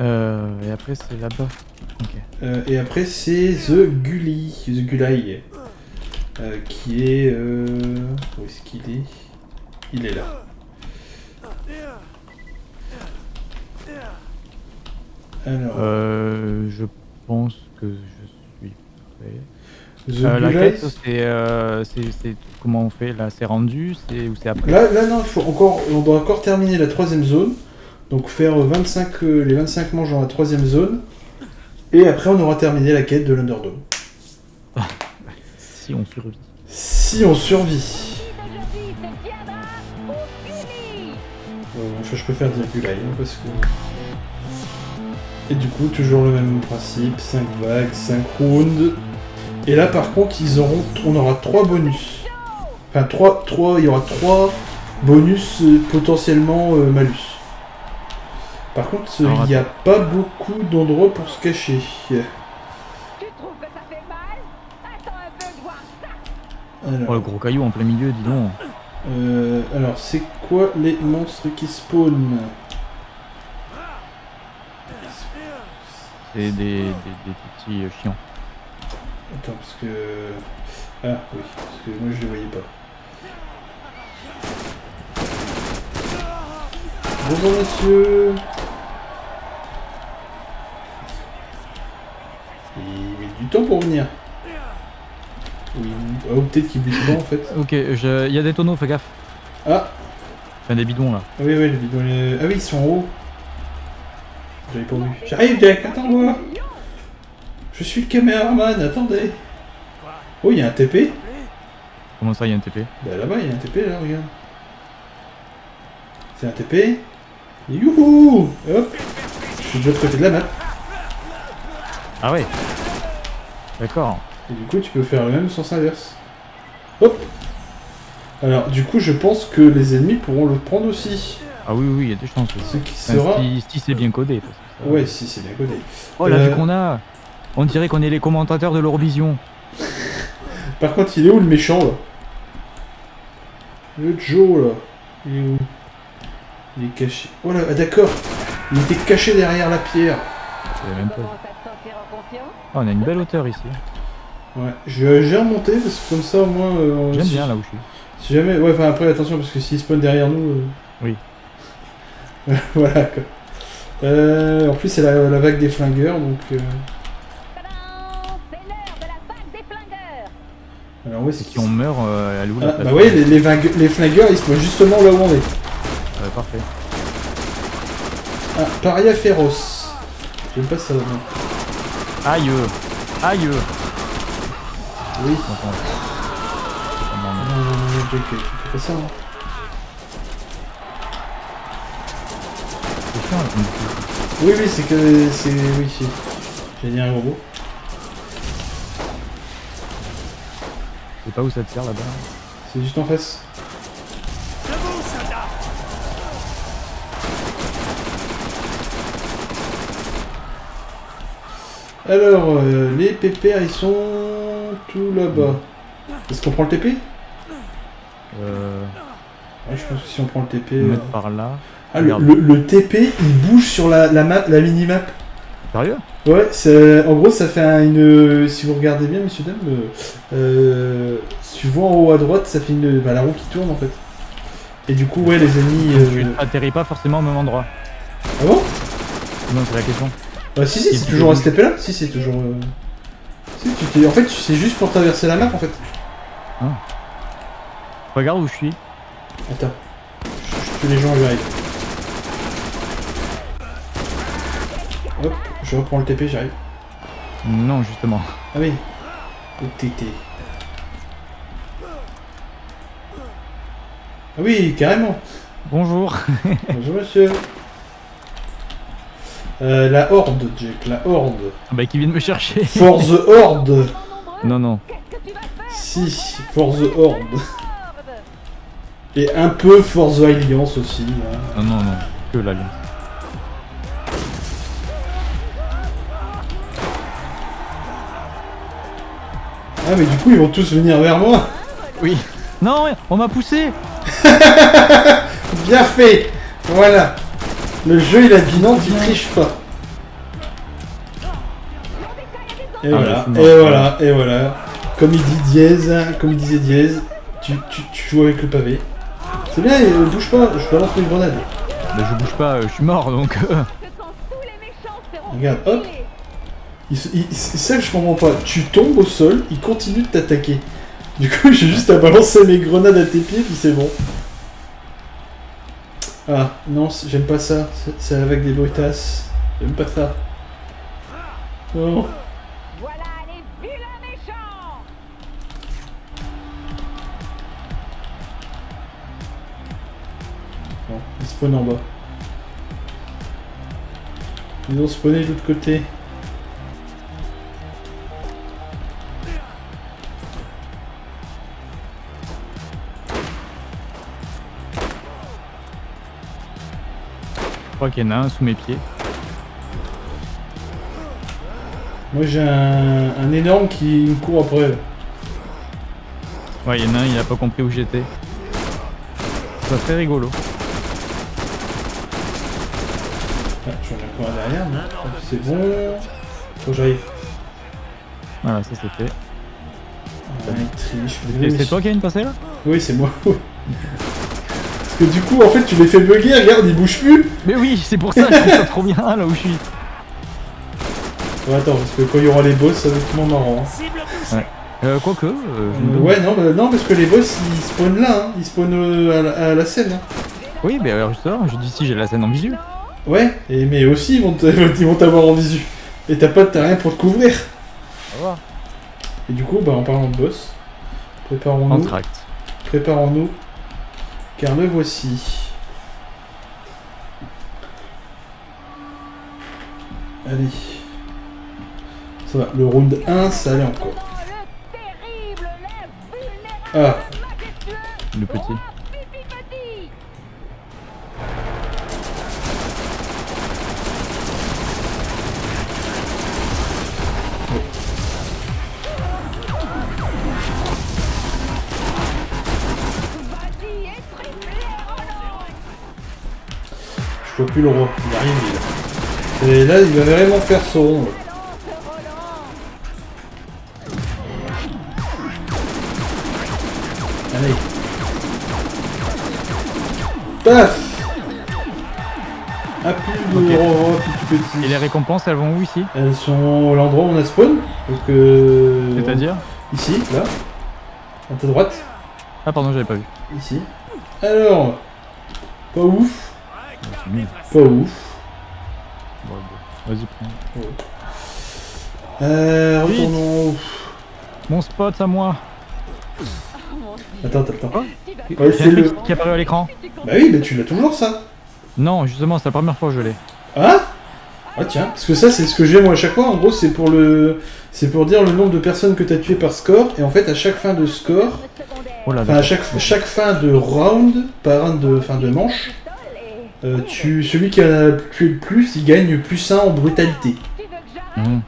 Euh, et après, c'est là-bas. Ok. Euh, Et après c'est The Gully. The Gulai. Euh, qui est... euh, Où est-ce qu'il est? Il est là. Alors, Euh, je pense que je suis prêt. Euh, la quête, c'est, euh, c'est, comment on fait là C'est rendu C'est ou c'est après Là, là non, il faut encore, on doit encore terminer la troisième zone. Donc faire 25, euh, les 25 manches dans la troisième zone. Et après, on aura terminé la quête de l'Underdome. Si on survit. Si on survit. Je préfère dire Gulai, hein, parce que... Et du coup, toujours le même principe, 5 vagues, 5 rounds. Et là, par contre, ils auront, on aura 3 bonus. Enfin, 3, 3, il y aura 3 bonus euh, potentiellement euh, malus. Par contre, il n'y a pas beaucoup d'endroits pour se cacher. Oh, le gros caillou en plein milieu, dis donc. euh, alors c'est quoi les monstres qui spawnent C'est des, des, des petits euh, chiants. Attends, parce que... Ah, oui, parce que moi je les voyais pas. Bonjour monsieur Il met du temps pour venir. Oui, ah, ou peut-être qu'il bouge pas en fait. Ok, je... il y a des tonneaux, fais gaffe. Ah, Enfin, des bidons là. ah oui, oui, les bidons, les- Ah oui, ils sont en haut. J'avais pas vu. J'arrive Jack, attends-moi Je suis le caméraman, attendez Oh, il y a un TP Comment ça, il y a un TP Bah là-bas, il y a un TP, là, regarde. C'est un TP. Youhou Hop Je suis de l'autre côté de la map. Ah ouais D'accord. Et du coup, tu peux faire le même sens inverse. Hop Alors, du coup, je pense que les ennemis pourront le prendre aussi. Ah oui, oui, il y a des chances. Ce qui sera... si, si c'est bien codé. ça- Ouais, si, c'est bien codé. Oh, la Euh, vue qu'on a On dirait qu'on est les commentateurs de l'Eurovision. Par contre, il est où le méchant, là? Le Joe, là. Il est où? Il est caché. Oh là, ah, d'accord Il était caché derrière la pierre. Même pas. Ah, on a une belle hauteur ici. Ouais, je- j'ai remonté parce que comme ça au moins. euh, J'aime si- bien là où je suis. Si jamais. Ouais, enfin après attention parce que s'il spawn derrière nous. euh, Oui. voilà quoi. Euh, en plus, c'est la, la vague des flingueurs donc. Alors, ouais, c'est Si on meurt, euh, où la Ah, bah ouais, les, les, flingueurs ils spawnent justement là où on est. Ouais, parfait. Ah, paria féroce. J'aime pas ça. non. Aïe Aïe Oui. Attends. Oh, non, Non, non. non, non, non, Jack, tu fais pas ça. hein. Oui, oui, c'est que. C'est. Oui. J'ai dit un robot. Je pas où ça tire là-bas. C'est juste en face. Alors, euh, les pépères, ils sont tout là-bas. Est-ce qu'on prend le TP Euh. Ouais, je pense que si on prend le TP... on euh, par là. Ah, le, Regarde. le- le TP, il bouge sur la, la map, la mini-map. Sérieux Ouais, en gros, ça fait un- une... Si vous regardez bien, messieurs, dames, euh, euh, si tu vois en haut à droite, ça fait une... Bah, la roue qui tourne, en fait. Et du coup, ouais, les ennemis... Tu euh, atterris pas forcément au même endroit. Ah bon? Non, c'est la question. Bah, si, si, c'est toujours à oui. ce TP-là. Si, c'est toujours... euh, Si, tu t'es... En fait, c'est juste pour traverser la map, en fait. Regarde où je suis. Attends. Je, tue les gens j'arrive. Hop, je reprends le TP, j'arrive. Non, justement. Ah oui. Le TT. Ah oui, carrément. Bonjour. Bonjour monsieur. Euh, la horde, Jack, la horde. bah, qui vient de me chercher. For the horde. Non, non. Si, for the horde. Horde Et un peu for the alliance aussi. hein. Non, non, non. Que l'alliance. Ah mais du coup ils vont tous venir vers moi. Oui. Non, on m'a poussé. Bien fait Voilà Le jeu il a dit non, tu triches pas. Et Ah, voilà, et voilà, et voilà. Comme il dit Diez, hein, comme il disait Diez, tu, tu, tu joues avec le pavé. C'est bien, euh, bouge pas, je balance mes grenades. Bah, je bouge pas, euh, je suis mort donc. euh, Regarde, hop. tués, Il se- il- C'est ça que je comprends pas. Tu tombes au sol, il continue de t'attaquer. Du coup, j'ai juste à balancer mes grenades à tes pieds, puis c'est bon. Ah, non, j'aime pas ça. C'est- avec des brutasses. J'aime pas ça. Non. Voilà les vilains méchants Non, ils spawnent en bas. Ils ont spawné de l'autre côté. Crois qu'il y en a un sous mes pieds. Moi j'ai un, un énorme qui me court après. Ouais, il y en a un, il a pas compris où j'étais. C'est très rigolo. Ah, j'en ai encore derrière, c'est bon. Faut que j'arrive. Voilà, ça c'est fait. Ah, C'est toi qui as une passée là? Oui, c'est moi. Parce que du coup, en fait, tu les fais bugger, regarde, ils bougent plus. Mais oui, c'est pour ça que je trouve ça trop bien là où je suis. Ouais, attends, parce que quand il y aura les boss, ça va être moins marrant. hein. Touchée. Euh, quoique, euh, Euh, ouais, non, bah, non, parce que les boss, ils spawnent là, hein. ils spawnent euh, à, la, à la scène. hein. Oui, mais alors justement, je dis si j'ai la scène en visu. Ouais, et, mais aussi, ils vont te- ils vont t'avoir en visu. Et t'as pas t'as rien pour te couvrir. Et du coup, bah, en parlant de boss, préparons-nous. Préparons-nous, car le voici. Allez. Ça va, le round 1, ça allait encore. L'invulnérable, Ah, Le petit. Je vois plus le roi, il arrive. Et là, il va vraiment faire son rond. Allez. Paf Ah, plus de Ok. roi, plus petit. Et les récompenses, elles vont où ici Elles sont à l'endroit où on a spawn. Donc, euh... C'est-à-dire Ici, là. À ta droite. Ah pardon, j'avais pas vu. Ici. Alors. Pas ouf. Pas ouf. Bon, bon. Vas-y, prends. Euh, retournons. Mon spot à moi. Attends, attends, attends. Ouais, c'est le. qui apparaît à l'écran. Bah oui, mais tu l'as toujours ça. Non, justement, c'est la première fois que je l'ai. Ah Ah tiens, parce que ça c'est ce que j'ai moi à chaque fois, en gros c'est pour le c'est pour dire le nombre de personnes que tu as tué par score, et en fait à chaque fin de score, Oh là à chaque, chaque fin de round, par un de fin de manche, euh, tu, celui qui en a tué le plus, il gagne plus 1 en brutalité. Mmh.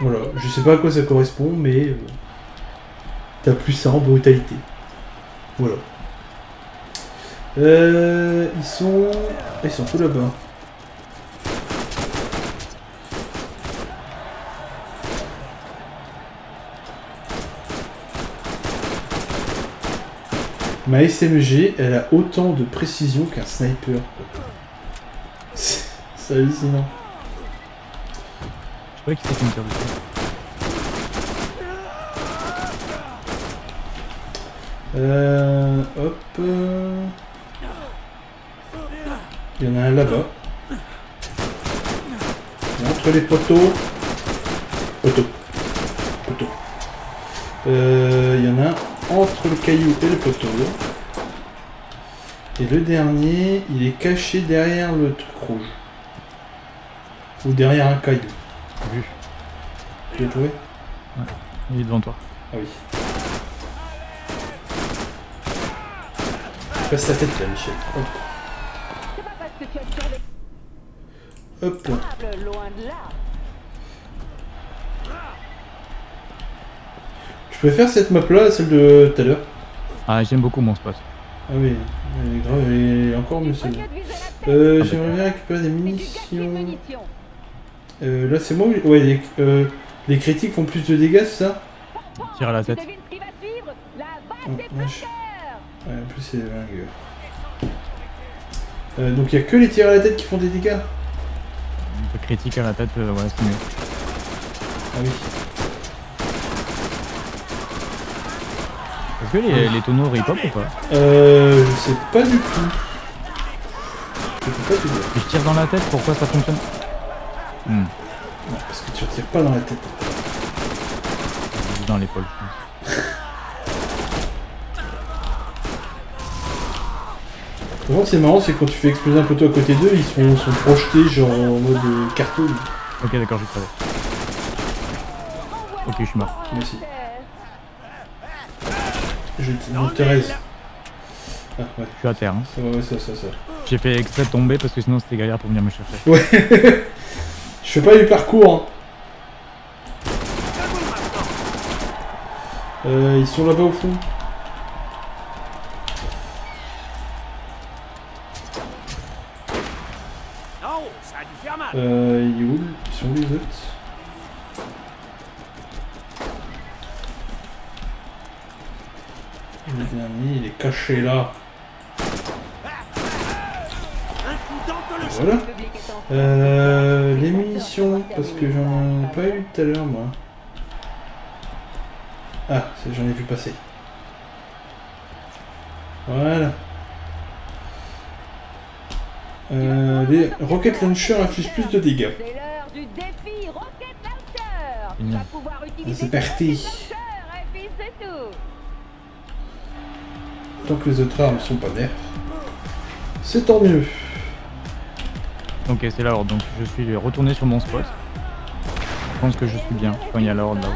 Voilà, je sais pas à quoi ça correspond, mais euh, t'as plus 1 en brutalité. Voilà. Euh, ils sont... Ils sont tout là-bas. Ma SMG, elle a autant de précision qu'un sniper. C'est hallucinant. Je sais pas qui c'est qui me tire dessus. Euh, hop. euh. Il y en a un là-bas. Entre les poteaux. Poteau. Poteau. Euh, il y en a un entre le caillou et le poteau. Et le dernier, il est caché derrière le truc rouge. Ou derrière un caillou. Vu. Tu l'as trouvé Il est devant toi. Ah oui. Passe ta tête là, Michel. Hop. Survécu Hop. loin de là. Préfère cette map là à celle de tout à l'heure. Ah, j'aime beaucoup mon spot. Ah oui, elle est grave, elle est encore mieux celle-là. Euh, Ah j'aimerais bien récupérer des munitions. Euh, là c'est moi ou... Ouais, les, euh, les critiques font plus de dégâts, c'est ça Tire à la tête. Oh, Ouais, en plus c'est dingue. Euh, donc il y a que les tirs à la tête qui font des dégâts Un peu critique à la tête, euh, ouais, c'est mieux. Ah oui. Que les, les tonneaux repop ou pas Euh, je sais pas du tout. Je peux pas te dire. Si je tire dans la tête, pourquoi ça fonctionne Hmm, Non, parce que tu retires pas dans la tête. dans l'épaule, je pense. Par contre, c'est marrant, c'est quand tu fais exploser un poteau à côté d'eux, ils sont, sont projetés genre en mode euh, cartoon. Ok, d'accord, je savais. Ok, je suis mort. Aussi. Je te. Ah ouais, Je suis à terre. Hein. ça va, ouais, ça, ça, ça. J'ai fait exprès de tomber parce que sinon c'était galère pour venir me chercher. Ouais. Je fais pas du parcours. Hein. Euh, ils sont là-bas au fond. Euh, ils, où Ils sont où les autres? Le dernier, il est caché là. Voilà. Euh, les munitions, parce que j'en ai pas eu tout à l'heure, moi. Ah, j'en ai vu passer. Voilà. Euh, les Rocket Launcher infligent plus de dégâts. C'est l'heure Tant que les autres armes sont pas nerfs, c'est tant mieux. Ok, c'est la horde, donc je suis retourné sur mon spot. Je pense que je suis bien quand il y a la horde là-haut.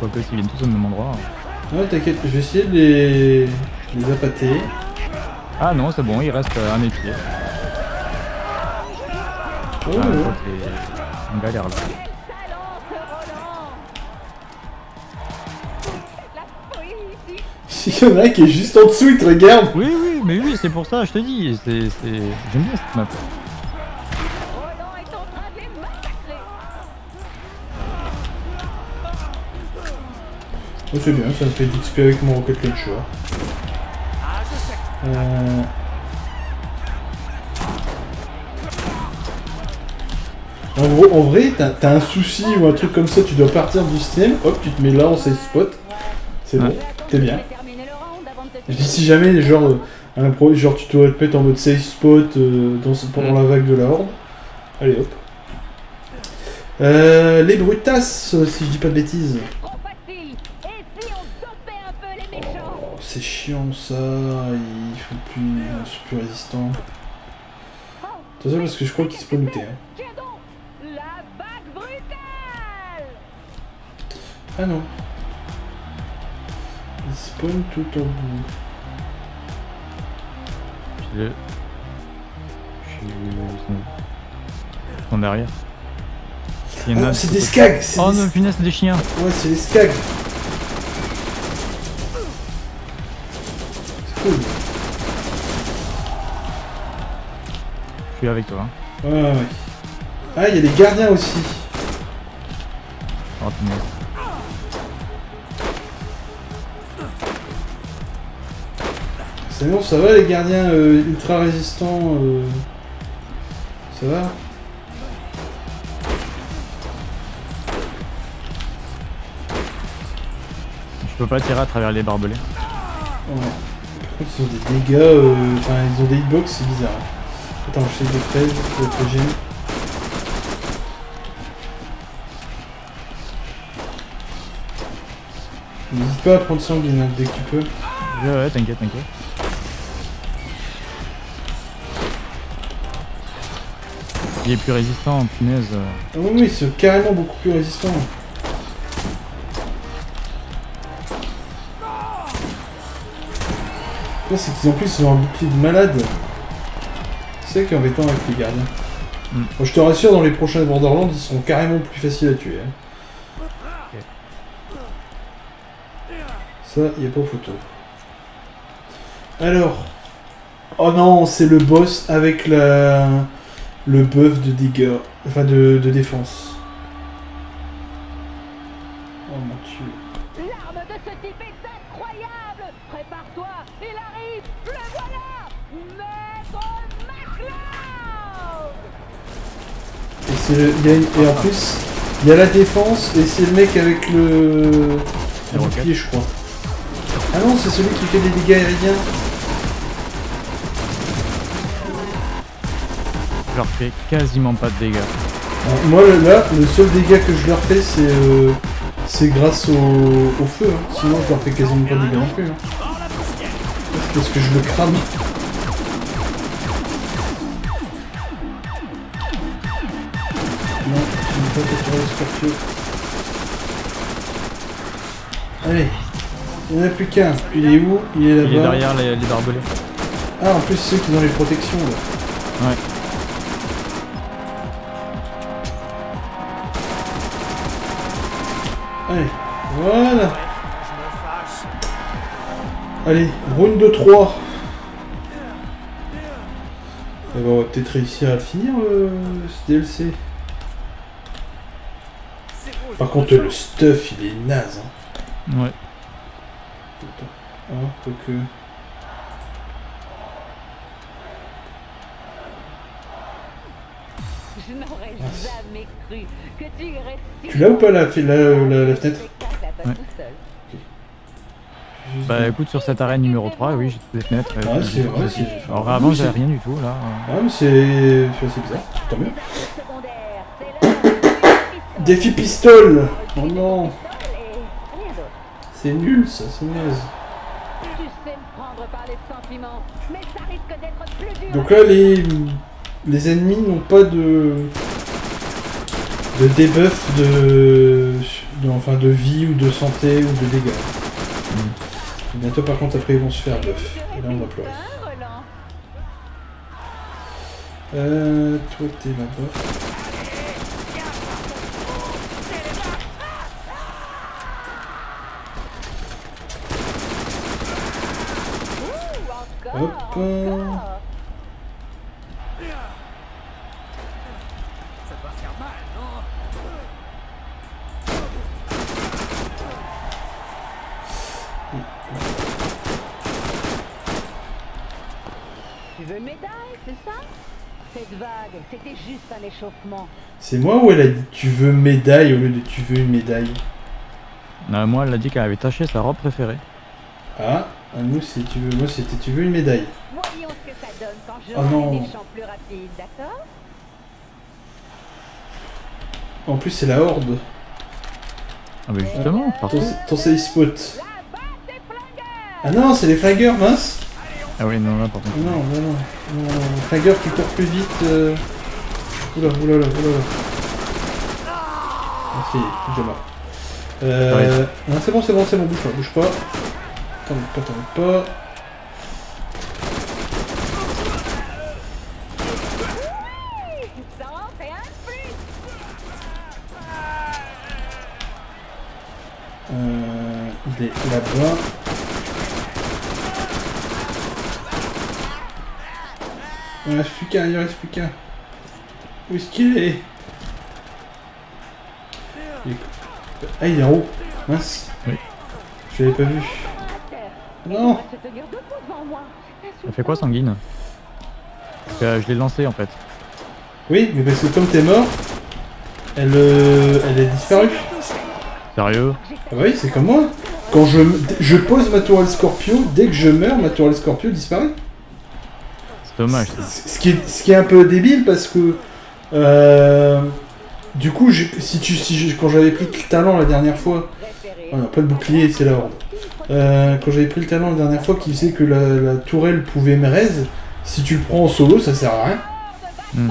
Quoique s'ils viennent tous au même endroit. Ouais, t'inquiète, je vais essayer de les, les appâter. Ah non, c'est bon, il reste euh, un épier. Oh, Ah, ouais. On galère là. Folie ici. Il y en a un qui est juste en dessous, il te regarde. Oui, oui, mais oui, c'est pour ça, je te dis. c'est J'aime bien cette map. Oh, c'est bien, ça me fait d'XP avec mon Rocket Launcher. Euh... En gros, en vrai, t'as un souci ou un truc comme ça, tu dois partir du système, hop, tu te mets là en safe spot. C'est bon, t'es bien. Je dis si jamais, genre, euh, un pro, genre tu dois te mettre en mode safe spot euh, dans, pendant Mm. la vague de la horde. Allez hop. Euh, les brutasses, euh, si je dis pas de bêtises. Oh, c'est chiant ça, ils font plus, ils sont plus résistants. Attention parce que je crois qu'ils se peuvent lutter. Hein. Ah non. Ils spawnent tout au bout. Ils sont derrière. Il y en Ah, a c'est de des skags Oh des... non, punaise, c'est des chiens Ouais, c'est des skags C'est cool. Je suis avec toi. Hein. Ouais, ouais, ouais. Ah, il y a les gardiens aussi. Oh punaise. C'est bon, ça va les gardiens euh, ultra résistants euh, Ça va Je peux pas tirer à travers les barbelés. Ouais. Par contre, ils ont des dégâts, euh, enfin, ils ont des hitbox, c'est bizarre. Attends, je sais de 13, je vais être gêné. N'hésite pas à prendre sanguine hein, dès que tu peux. Ouais, ouais, t'inquiète, t'inquiète. Il est plus résistant, punaise. Ah oui, oui, c'est carrément beaucoup plus résistant. C'est qu'ils en plus ils ont un bouclier de malade. C'est qui est embêtant avec les gardiens. Mm. Bon, je te rassure, dans les prochains Borderlands, ils seront carrément plus faciles à tuer. hein. Ça, y a pas photo. Alors. Oh non, c'est le boss avec la le buff de dégâts, enfin de, de défense. Oh mon dieu. L'arme de ce type est incroyable Prépare-toi Il arrive Le voilà Maître MacLeod Et, c'est le- il y a une- et en plus, il y a la défense et c'est le mec avec le, le bouclier, je crois. Ah non, c'est celui qui fait des dégâts aériens. Je leur fais quasiment pas de dégâts. Moi là, le seul dégât que je leur fais, c'est euh, c'est grâce au, au feu. hein. Sinon, je leur fais quasiment pas de dégâts non plus. hein. Parce que je le crame. Non, je ne pas capturer le. Allez, il n'y en a plus qu'un. Il est où? Il est là-bas. Il est derrière les, les barbelés. Ah, en plus, c'est ceux qui ont les protections là. Ouais. Voilà. Allez, round de 3. Eh ben, on va peut-être réussir à le finir euh, ce DLC. Par contre, le stuff il est naze. hein. Ouais. Ah, quoique. Je n'aurais Ah. jamais cru que tu irais Tu l'as ou pas la, la, la, la fenêtre spectacle à toi Ouais. tout seul. Juste- Bah écoute, sur cette arène numéro 3, oui, j'ai toutes les fenêtres. Ah, c'est vrai, c'est. Alors avant, j'avais rien du tout, là. Ah, mais c'est. C'est bizarre. Tant mieux. Défi pistole Oh non. C'est nul ça, c'est naze. Donc là, les, les ennemis n'ont pas de, de debuff de, de- enfin, de vie ou de santé ou de dégâts. Bientôt, par contre, après, ils vont se faire buff. Et là, on va pleurer. Euh, toi, t'es là-bas. Hop, Tu veux une médaille, c'est ça? Cette vague, c'était juste un échauffement. C'est moi ou elle a dit tu veux médaille au lieu de tu veux une médaille? Euh, moi, elle a dit qu'elle avait taché sa robe préférée. Ah, nous, c'est tu veux, moi, c'était tu veux une médaille? Voyons ce que ça donne quand je Oh non. des champs plus rapides, d'accord? En plus, c'est la horde. Ah bah justement, partout. Ton, ton safe spot. Ah non, c'est les flingueurs, mince Ah oui, non, là par contre. Ah Non, non, non. non, non. Flingueur qui court plus vite. Euh... Oula, oula, oula, oula. Ah, si, déjà mort. Euh... Non, c'est bon, c'est bon, c'est bon, bouge pas, bouge pas. T'en pas, t'en pas. Euh... Il est là-bas. Il reste plus qu'un, il reste plus qu'un. Où est-ce qu'il est? Il est- Ah, il est en haut. Mince. Oui. Je l'avais pas vu. Non. Ça fait quoi, Sanguine? Euh, je l'ai lancé en fait. Oui, mais parce que comme t'es mort, elle, euh, elle est disparue. Sérieux? Ah bah oui, c'est comme moi. Quand je, je pose ma tourelle Scorpio, dès que je meurs, ma tourelle Scorpio disparaît. C'est dommage. ça. Ce qui est, ce qui est un peu débile parce que euh, du coup, si tu, si quand j'avais pris le talent la dernière fois, oh non, pas le bouclier, c'est la horde. Euh, quand j'avais pris le talent la dernière fois qui faisait que la, la tourelle pouvait me raise, si tu le prends en solo, ça sert à rien. Hmm.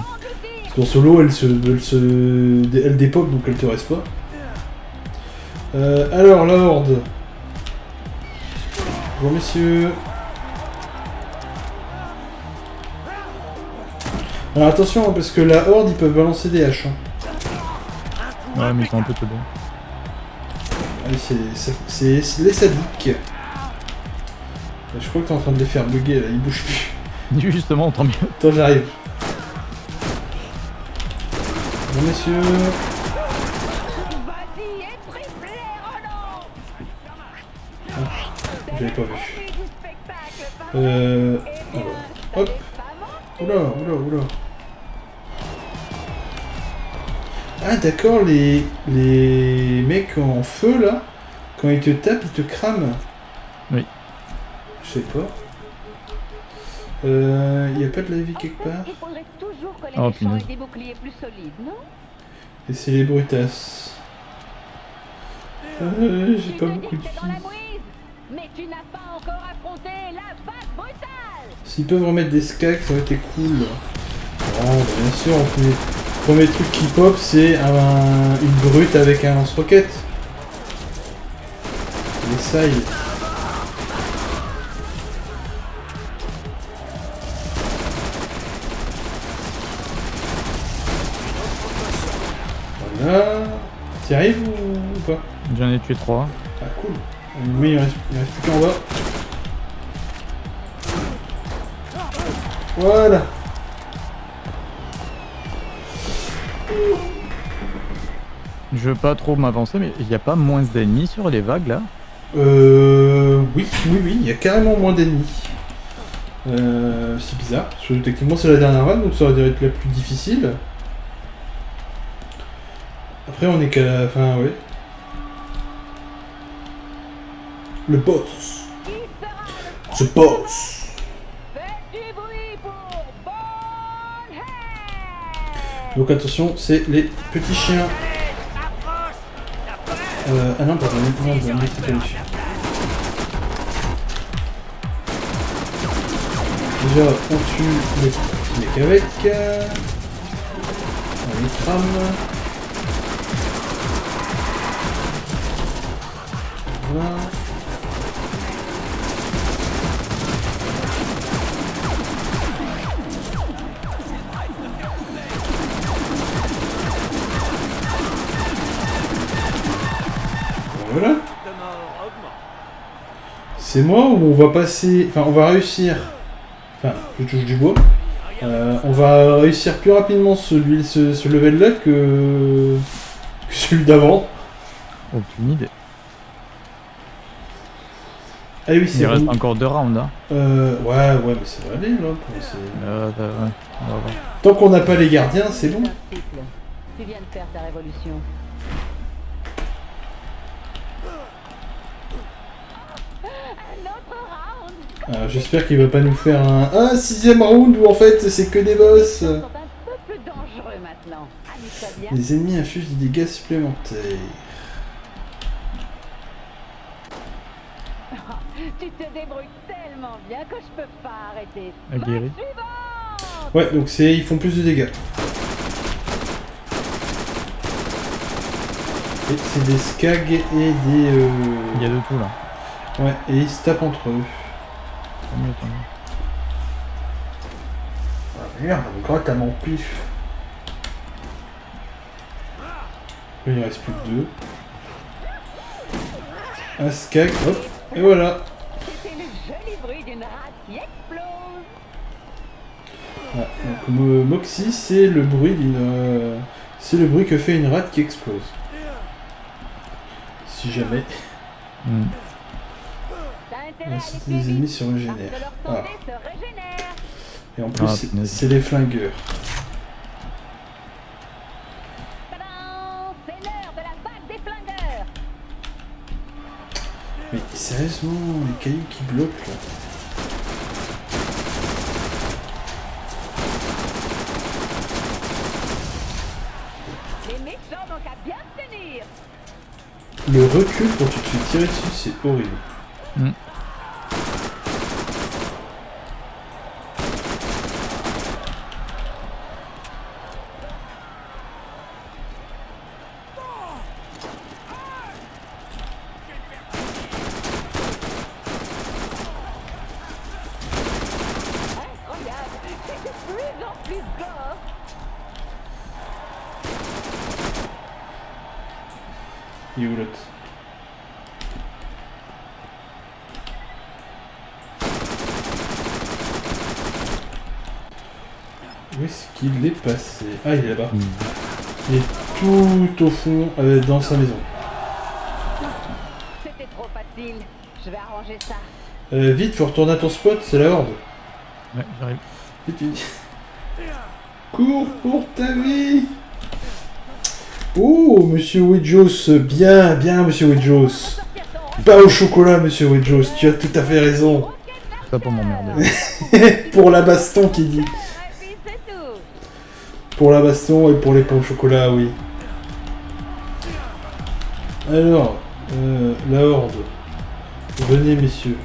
Parce qu'en solo, elle se, elle se, elle dépop donc elle te reste pas. Euh, alors la horde. Bonjour messieurs. Alors attention hein, parce que la horde ils peuvent balancer des haches. hein. Ouais, mais ils sont un peu trop bons. Allez, c'est- les sadiques. Euh, Je crois que t'es en train de les faire bugger là, ils bougent plus. Justement, tant mieux. Attends, j'arrive. Bon messieurs. Roland J'avais pas vu. Euh. Alors, ça hop. Oula, oula, oula. Ah d'accord, les, les mecs en feu là, quand ils te tapent, ils te crament. Oui. Je sais pas. Euh, y a pas de la vie quelque part Il faudrait toujours que les Oh, méchants punaise. aient des boucliers plus solides, non? Et c'est les brutasses. Euh, j'ai pas beaucoup de mouise, mais tu n'as pas encore affronté la vague brutale S'ils peuvent remettre des skags, ça aurait été cool. Oh, bah, bien sûr, le premier, premier truc qui pop, c'est un- une brute avec un lance-roquette. Les sailles. Voilà. T'y arrives ou, pas? J'en ai tué trois. Ah cool. Mais il reste, il reste plus qu'en bas. Voilà. Je veux pas trop m'avancer, mais il a pas moins d'ennemis sur les vagues là? Euh, oui, oui, oui, il y a carrément moins d'ennemis. Euh, c'est bizarre, parce que techniquement c'est la dernière run, donc ça aurait dû être la plus difficile. Après on est qu'à la fin, ouais. Le boss. The boss. Faites du bruit pour Bonehead Donc attention, c'est les petits chiens. Euh, ah non, pardon, non, non, non. Déjà, on tue les petits mecs avec. On les crame. Voilà. C'est moi ou on va passer... Enfin, on va réussir... Enfin, je touche du bois. Euh, on va réussir plus rapidement celui, ce, ce level-là que... que celui d'avant. Aucune idée. Ah oui, Il c'est reste bon. encore deux rounds. Hein. Euh, ouais, ouais, mais ça va aller, là. Euh, ouais, voir. Tant qu'on n'a pas les gardiens, c'est bon. Tu viens de faire ta révolution. Euh, J'espère qu'il va pas nous faire un, un sixième round où en fait c'est que des boss. Ils sont un peu plus dangereux maintenant. Amuse-toi bien. Les ennemis infligent des dégâts supplémentaires. Tu te débrouilles tellement bien que je peux pas arrêter. Aguerri. Ouais, donc c'est ils font plus de dégâts. Et c'est des skags et des... euh, Il y a de tout là. Ouais, et ils se tapent entre eux. Tant mieux, tant mieux. Ah merde, gratte à mon pif. Il reste plus que deux. Un skag, hop, et voilà. Ah, donc Mo- Moxie, c'est le bruit d'une... euh, C'est le bruit que fait une rate qui explose. Si jamais... Hmm. Les ennemis se régénèrent. Ah. se régénère. Et en plus, Ah, c'est- les flingueurs. Mais sérieusement, les cailloux qui bloquent là. Le recul quand tu te fais tirer dessus, c'est horrible. Hmm. Incroyable, c'est de plus en plus gore. Il est où l'autre Où est-ce qu'il est passé Ah, il est là-bas. Il est tout au fond, euh, dans sa maison. C'était trop facile. Je vais arranger ça. Euh, vite, faut retourner à ton spot, c'est la horde. Ouais, j'arrive. Vite, vite. Cours pour ta vie Oh, monsieur Wedjos, bien, bien, monsieur ton Pas au chocolat, monsieur Wedjos, tu as tout à fait raison. ça pour m'emmerder. pour la baston qui dit. Pour la baston et pour les pains au chocolat, oui. Alors, euh, la horde. Venez, messieurs.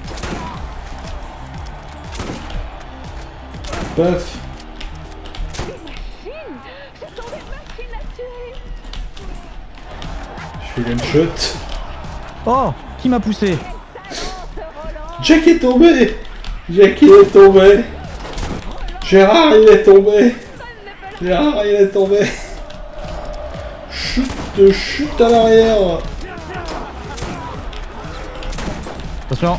Paf. Je fais one shot. Oh Qui m'a poussé Jack est tombé Jack il est tombé Gérard il est tombé Il est tombé Chute, chute à l'arrière Attention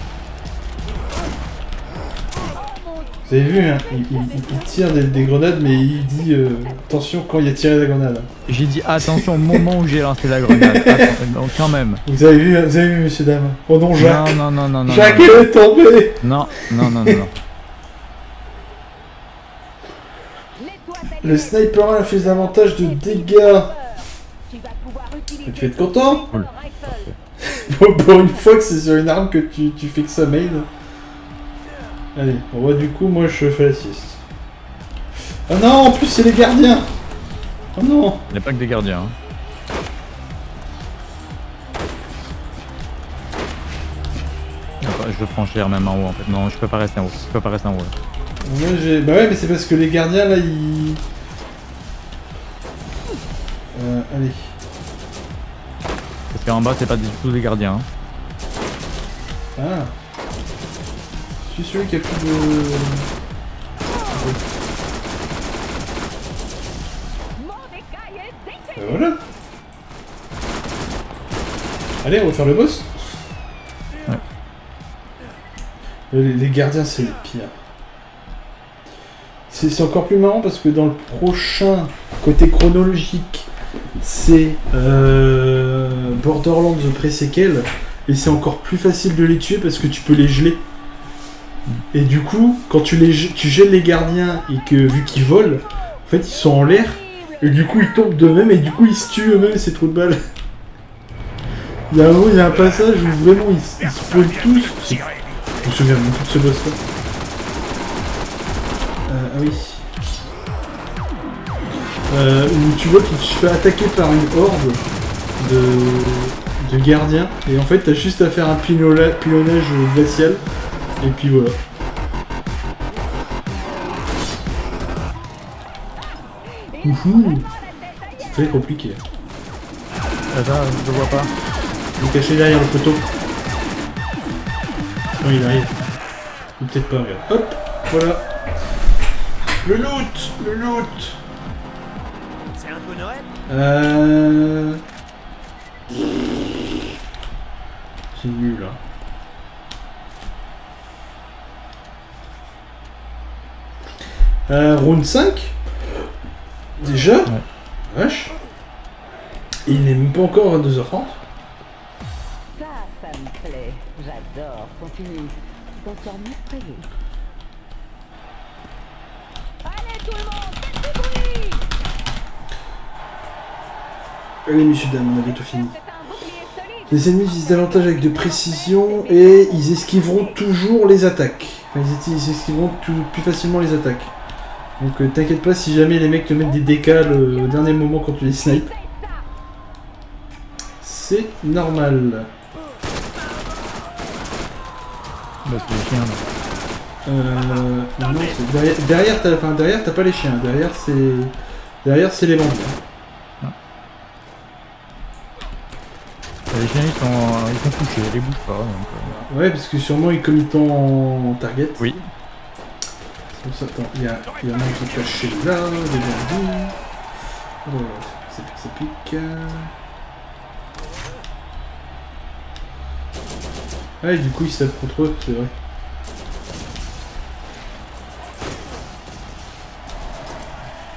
Vous avez vu, hein, il, il- il tire des, des grenades, mais il dit euh, attention quand il a tiré la grenade. J'ai dit attention au moment où j'ai lancé la grenade. Attends, donc quand même. Vous avez vu, vous avez vu, monsieur dame? Oh non, Jacques Non, non, non, non, non. Jacques non, est tombé Non, non, non, non, non. Nettoie ta Le sniper a fait davantage de dégâts. Utiliser Tu vas être content rifle. Pour une fois que c'est sur une arme que tu, tu fais que ça main. Allez, on voit du coup, moi je fais la sieste. Ah non, en plus c'est les gardiens Oh non Il n'y a pas que des gardiens. hein. Je veux franchir même en haut en fait. Non, je peux pas rester en haut. Je peux pas rester en haut. là. Moi. Bah ouais, mais c'est parce que les gardiens là, ils... Euh, allez. Parce qu'en bas, c'est pas du tout des gardiens. hein. Ah Je suis celui qui a plus de... Bah voilà Allez, on va faire le boss Ouais. Les, les gardiens, c'est les pires. C'est c'est encore plus marrant parce que dans le prochain, côté chronologique, c'est euh, Borderlands The Pre-Sequel, et c'est encore plus facile de les tuer parce que tu peux les geler. Et du coup, quand tu, les, tu gèles les gardiens et que vu qu'ils volent, en fait ils sont en l'air, et du coup, ils tombent d'eux-mêmes et du coup, ils se tuent eux-mêmes, c'est trop de balles. Il y a il y a un passage où vraiment ils, ils se tous. Je me souviens beaucoup de ce boss-là. Euh, ah oui. Euh, où tu vois qu'il se fait attaquer par une horde de, de gardiens. Et en fait, t'as juste à faire un pilonnage glacial. Et puis voilà. C'est très compliqué. Attends, je vois pas. Il est caché derrière le poteau. Non, il arrive. Ou peut-être pas, regarde. Hop, voilà. Le loot Le loot Euh... C'est nul, là. Euh, round 5 Déjà Vache Et il n'est même pas encore 22h30 Ça, ça me plaît. J'adore. Continue. T'en sors merveilleux. Allez, tout le monde, Allez, messieurs, dames, on a bientôt fini. Les ennemis visent davantage avec de précision et ils esquiveront toujours les attaques. Enfin, ils, esquiveront tout- plus facilement les attaques. Donc euh, t'inquiète pas si jamais les mecs te mettent des décales euh, au dernier moment quand tu les snipes. C'est normal. Bah, c'est les chiens. là. Euh, non, derrière, derrière t'as enfin, pas les chiens. Derrière c'est derrière c'est les bandits. Les chiens, ils sont, ils sont couchés, ils bougent pas. Donc, euh, Ouais, parce que sûrement ils t'ont en target. Oui. C'est pour ça, attends, il y a, il y en a un qui est caché là, des bandits. Oh, ça pique, ça pique. Ah, et du coup, ils se tapent contre eux, c'est vrai.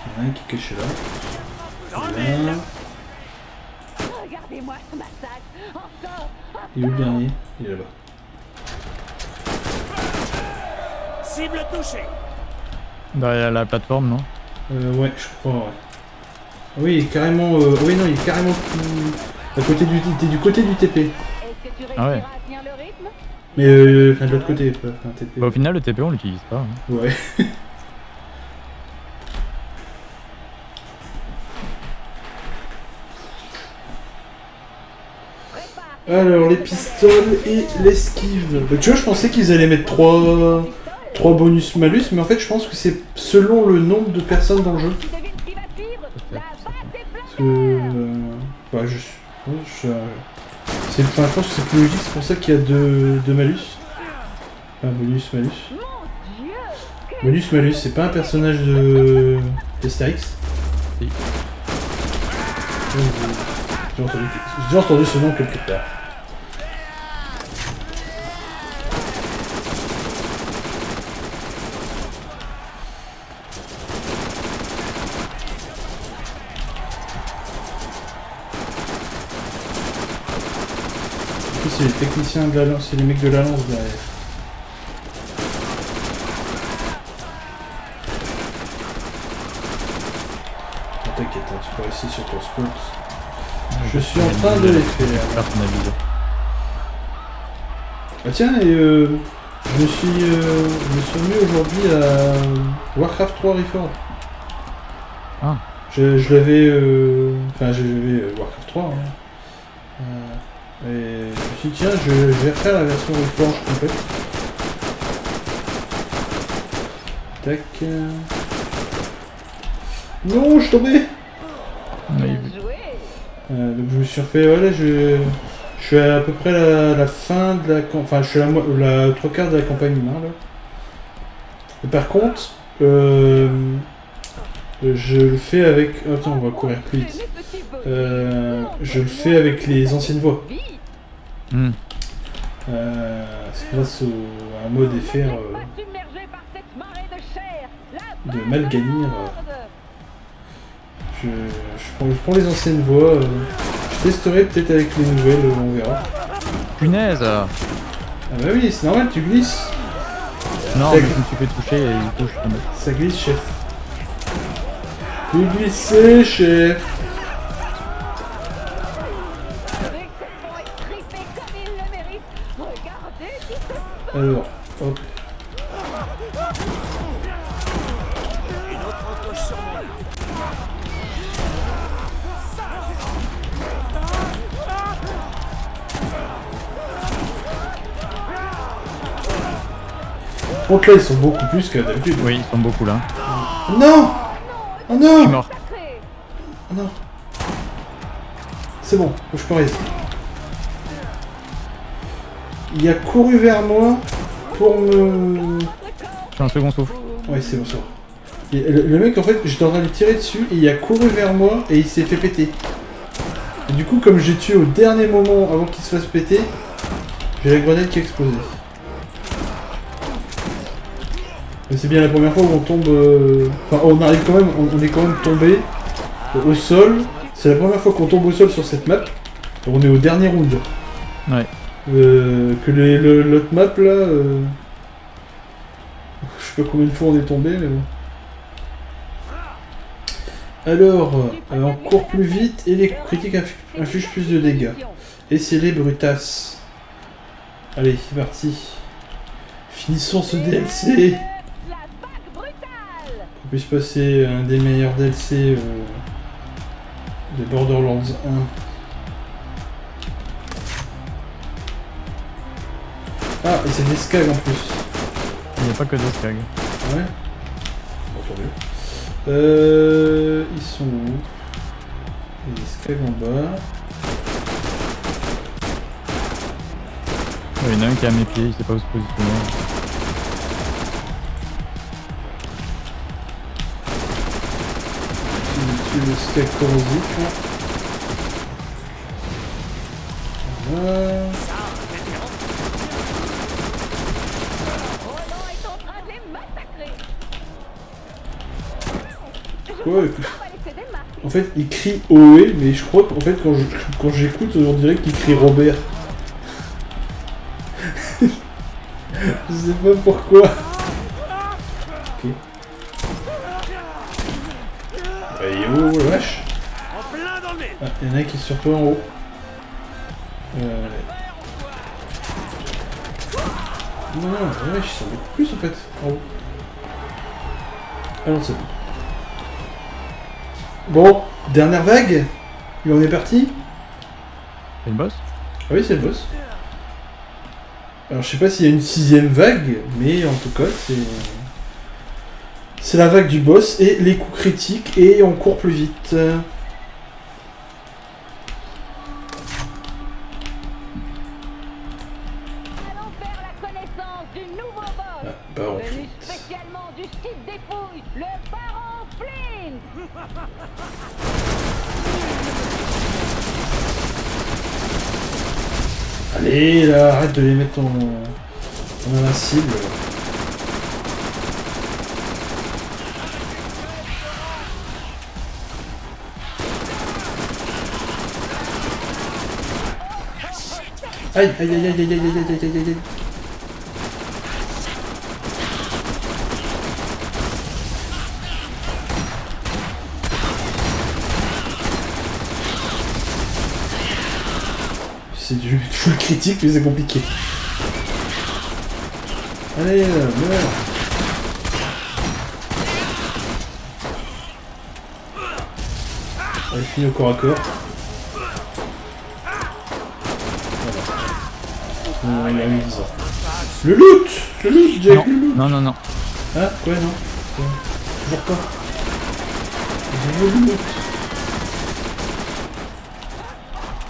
Il y en a un qui est caché là. Là. Regardez-moi ce massacre. Et le dernier, il est là-bas. Cible touchée Derrière la plateforme, non Euh, ouais, je crois, ouais. Ah Oui, il est carrément. Euh... Oui, non, il est carrément. À côté du, t'es du côté du TP. Est-ce que tu Ah ouais. réussiras à tenir le rythme? Mais euh, enfin, de l'autre côté, pas enfin, TP. Bah, Au final, le TP, on l'utilise pas. hein. Ouais. Alors, les pistoles et l'esquive. Bah, tu vois, je pensais qu'ils allaient mettre 3, trois bonus malus, mais en fait, je pense que c'est selon le nombre de personnes dans le jeu. Parce que. euh, Bah, je. je- enfin, je pense que c'est plus logique, c'est pour ça qu'il y a deux, deux malus. Enfin, bonus, malus. Bonus, malus, c'est pas un personnage de. d'Astérix J'ai entendu, entendu ce nom quelque part. C'est les techniciens de la lance, c'est les mecs de la lance derrière. Oh, T'inquiète, hein, tu peux rester sur ton spot. Je suis en train de les faire. Ah tiens, et euh, je me suis, euh, je me suis remis aujourd'hui à Warcraft 3 Reforged. Ah. Je, je l'avais, euh, enfin j'avais euh, Warcraft 3. hein. Et je me suis dit tiens, je, je vais refaire la version Reforged complète. Tac. Non, je suis tombé. Oui. Euh, donc je me suis refait, voilà, je, je suis à, peu près la, la fin de la, cam- enfin je suis à la, la trois quarts de la campagne humaine là. Et par contre, euh, je le fais avec, attends, on va courir plus vite. Euh, je le fais avec les anciennes voix. Hmm. Euh, c'est grâce au, à un mode euh, marée de Malganir. horde. Je, je, prends, je prends les anciennes voix. euh, je testerai peut-être avec les nouvelles, euh, on verra. Punaise Ah bah oui, c'est normal, tu glisses. Non, mais je me suis fait toucher et du coup je suis tombé. Ça glisse, chef. Vous glissez, chef. Alors, hop. Contre là, ils sont beaucoup plus que d'habitude. Oui, ils sont beaucoup là. Non Oh Je suis non mort. Oh non C'est bon, je peux rester. Il a couru vers moi pour me... Suis un second souffle. Ouais, c'est bon. Et le, le mec, en fait, j'étais en train de lui tirer dessus, et il a couru vers moi, et il s'est fait péter. Et du coup, comme j'ai tué au dernier moment avant qu'il se fasse péter, j'ai la grenade qui a explosé. Mais c'est bien la première fois où on tombe... euh, Enfin, on arrive quand même, on, on est quand même tombé au sol. C'est la première fois qu'on tombe au sol sur cette map. Et on est au dernier round. Ouais. Euh, que l'autre map là... euh, Je sais pas combien de fois on est tombé, mais bon. Alors, euh, on court plus vite et les critiques inf- infligent plus de dégâts. Et c'est les brutasses. Allez, c'est parti. Finissons ce DLC. La vague brutale. On puisse passer un des meilleurs DLC de Borderlands 1. Ah, et c'est des skags en plus. Il n'y a pas que des skags. Ouais Bon. Euh, ils sont où? Il y a des skags en bas. Il y en a un qui est à mes pieds, il sait pas où se positionner. Tu le skag corrosif. là. Voilà. Quoi. En fait, il crie OE, mais je crois qu'en fait, quand je- quand j'écoute, on dirait qu'il crie Robert. je sais pas pourquoi. Ok. Bah, yo, la vache? Ah, il y en a un qui est sur toi en haut. Euh... Non, non, la vache, ils sont beaucoup plus en fait, en haut. Ah non, c'est bon. Bon, dernière vague. Et on est parti C'est une boss Ah oui, c'est le boss. Alors, je sais pas s'il y a une sixième vague, mais en tout cas, c'est. C'est la vague du boss et les coups critiques, et on court plus vite. Arrête de les mettre en, en invincible. Aïe, aïe, aïe, aïe, aïe, aïe, aïe, aïe, aïe, aïe, C'est du full critique, mais c'est compliqué. Allez, euh, meurs. Allez, fini au corps à corps. Voilà. Non, il a mis ça. Le loot Le loot, Jack, Non, le loot non, non, non. Ah, quoi, non Ouais. Toujours pas. Je le loot.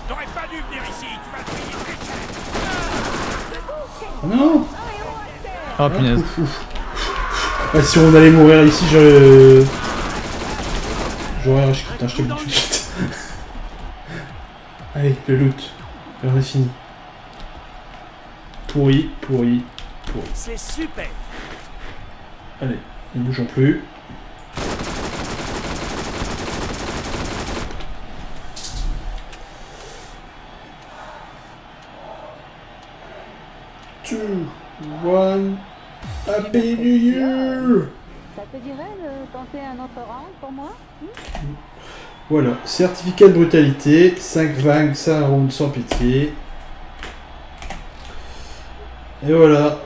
T'aurais pas dû venir ici, tu vas te payer très cher. Ah non Ah, punaise. Ouf, ouf. Ah, si on allait mourir ici, je... J'aurais rush. Putain, je te le dis tout de suite. Allez, le loot. On a fini. Pourri, pourri, pourri. C'est super. Allez, ne bougeons plus. Pour moi Voilà, certificat de brutalité, 5 vagues, ça round sans pitié. Et voilà.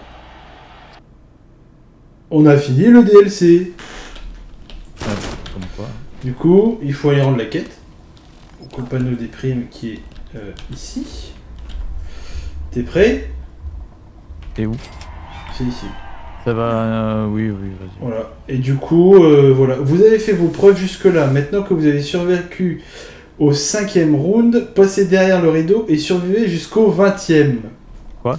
On a fini le DLC. Comme quoi. Du coup, il faut aller rendre la quête au compagnon des primes qui est euh, ici. T'es prêt? Et où? C'est ici. Ça va euh, Oui, oui, vas-y. Voilà. Et du coup, euh, voilà. Vous avez fait vos preuves jusque-là. Maintenant que vous avez survécu au cinquième round, passez derrière le rideau et survivez jusqu'au vingtième. Quoi?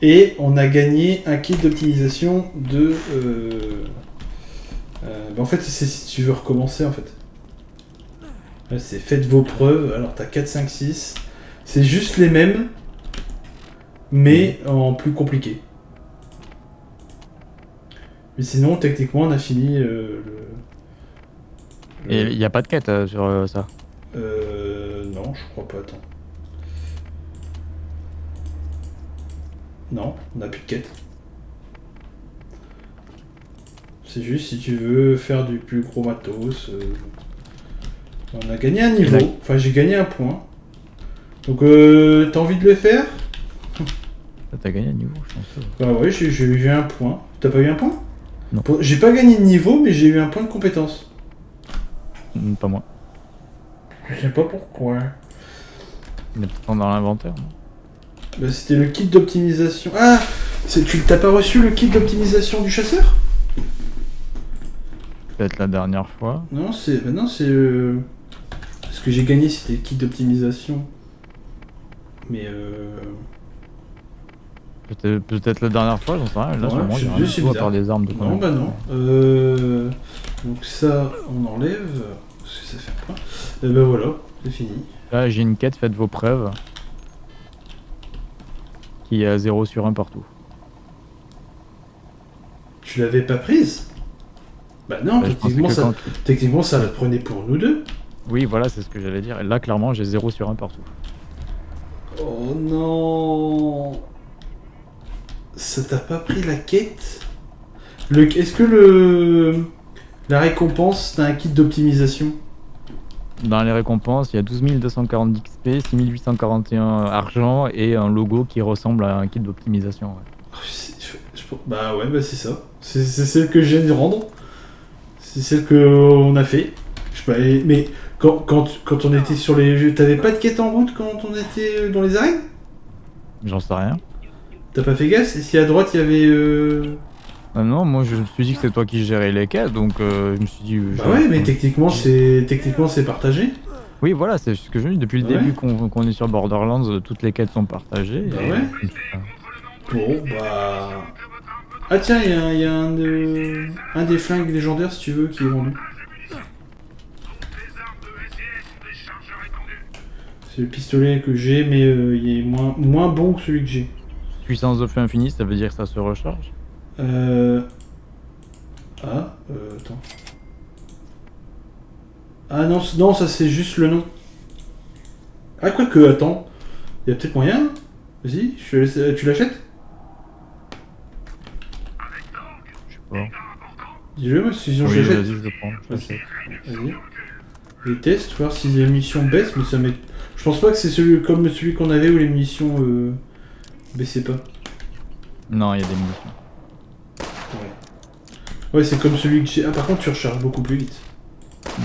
Et on a gagné un kit d'optimisation de... euh, euh, bah, en fait, c'est si tu veux recommencer, en fait. C'est faites vos preuves. Alors, t'as 4, 5, 6. C'est juste les mêmes, mais en plus compliqué. Mais sinon, techniquement, on a fini euh, le... Et il n'y a pas de quête euh, sur euh, ça? Euh... Non, je crois pas, attends. Non, on n'a plus de quête. C'est juste si tu veux faire du plus gros matos. On a gagné un niveau. Enfin, j'ai gagné un point. Donc, euh, t'as envie de le faire? T'as gagné un niveau, je pense. Bah ouais, j'ai eu un point. T'as pas eu un point? Non. J'ai pas gagné de niveau, mais j'ai eu un point de compétence. Hmm, Pas moi. Je sais pas pourquoi. Il est dans l'inventaire. non Bah, c'était le kit d'optimisation. Ah Tu t'as pas reçu le kit d'optimisation du chasseur? Peut-être la dernière fois. Non, c'est. Bah non, c'est. euh, Ce que j'ai gagné, c'était le kit d'optimisation. Mais euh. Peut-être la dernière fois, j'en sais rien. Là, Ouais, sûrement, je- il y a à part des armes de Non, bah non. Euh... Donc ça, on enlève. Parce que ça fait point. Et bah voilà, c'est fini. Là, j'ai une quête, faites vos preuves. Qui est à 0 sur 1 partout. Tu l'avais pas prise? Bah non, Bah, techniquement, que ça, quand- techniquement ça la prenait pour nous deux. Oui, voilà, c'est ce que j'allais dire. Et là, clairement, j'ai 0 sur 1 partout. Oh non Ça t'a pas pris la quête? Le... Est-ce que le... La récompense, t'as un kit d'optimisation? Dans les récompenses, il y a 12 240 d'XP, 6841 argent et un logo qui ressemble à un kit d'optimisation. ouais. Oh, je- je- je- Bah ouais, bah c'est ça. C'est celle que je viens de rendre. C'est celle qu'on a fait. Je sais pas, et- mais quand, quand, quand on était sur les t'avais pas de quête en route quand on était dans les arènes? J'en sais rien. T'as pas fait gaffe Et si à droite il y avait... Euh... Ah non, moi je me suis dit que c'est toi qui gérais les quêtes, donc euh, je me suis dit. euh, Bah ouais, mais techniquement c'est techniquement c'est partagé. Oui, voilà, c'est ce que je dis. Depuis le Ouais. début qu'on est sur Borderlands, euh, toutes les quêtes sont partagées. Bah et- ouais. Bon, bah... Ah tiens, il y a, il y a un, de... un des flingues légendaires, si tu veux, qui est vendu. C'est le pistolet que j'ai, mais euh, il est moins, moins bon que celui que j'ai. Puissance de feu infinie, ça veut dire que ça se recharge. Euh... Ah, euh, attends. Ah non, non ça c'est juste le nom. Ah, quoique, attends. Il y a peut-être moyen Vas-y, euh, tu l'achètes? Je sais pas. Dis-le, moi, sinon Oui, je l'achète. vas-y, je le prends. je l'achète. Vas-y. Les tests, voir si les munitions baissent, mais ça m'est. Je pense pas que c'est celui comme celui qu'on avait où les munitions euh, baissaient pas. Non, il y a des munitions. Ouais, c'est comme celui que j'ai. Ah, par contre, tu recharges beaucoup plus vite. Ouais.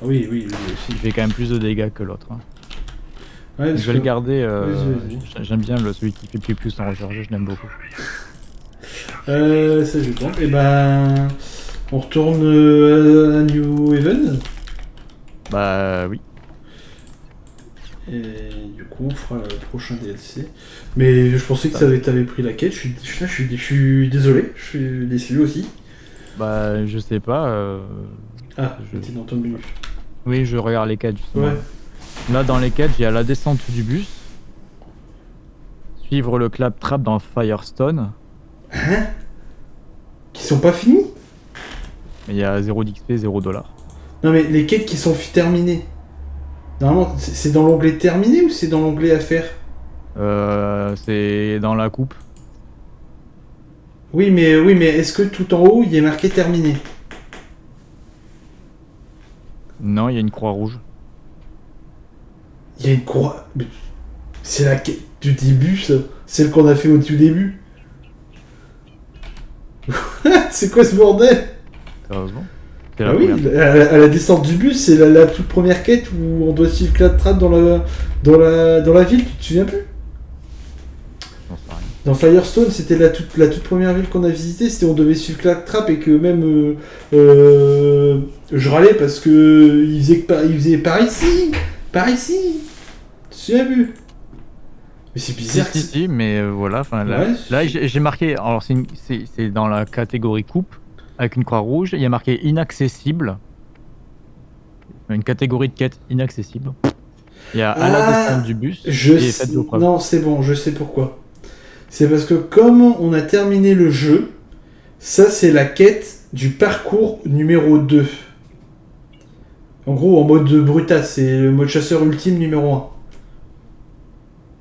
Oui, oui, oui, Il fait quand même plus de dégâts que l'autre. hein. Ouais, Je vais le garder. euh, J'aime bien le, celui qui fait plus plus en recharger, je l'aime beaucoup. Euh, ça, je tente. Et ben. On retourne euh, à New Haven. Bah oui. Et du coup, on fera le prochain DLC. Mais je pensais que ça avait, t'avais pris la quête. Je suis, je, suis- je suis, désolé. Je suis déçu aussi. Bah je sais pas. euh, Ah, Je- dans ton menu. Oui, je regarde les quêtes justement. Ouais. Là dans les quêtes, il y a la descente du bus. Suivre le claptrap dans Firestone. Hein? Qui sont pas finis? Il y a 0 d'XP, 0 dollars. Non, mais les quêtes qui sont terminées. Normalement, c'est dans l'onglet terminé ou c'est dans l'onglet à faire Euh, c'est dans la coupe. Oui, mais oui, mais est-ce que tout en haut il est marqué terminé? Non, il y a une croix rouge. Il y a une croix. C'est la quête du début, ça. Celle qu'on a fait au tout début. c'est quoi ce bordel? Sérieusement? C'est Ah oui, à la, descente du bus, c'est la, la toute première quête où on doit suivre Claptrap dans la, dans la, dans la ville, tu te souviens plus? Dans Firestone, c'était la toute, la toute première ville qu'on a visitée, c'était on devait suivre Claptrap et que même euh, euh, je râlais parce que il faisait, par, il faisait par ici, par ici. Tu te souviens plus? Mais c'est bizarre. si, si, mais euh, voilà. Enfin, là, Ouais, là j'ai marqué. Alors, c'est une- c'est c'est dans la catégorie coupe avec une croix rouge. Il y a marqué inaccessible. Une catégorie de quête inaccessible. Il y a à la Ah, descente du bus Je et sais-. Non, c'est bon, je sais pourquoi. C'est parce que comme on a terminé le jeu, ça c'est la quête du parcours numéro 2. En gros, en mode brutasse, c'est le mode chasseur ultime numéro 1.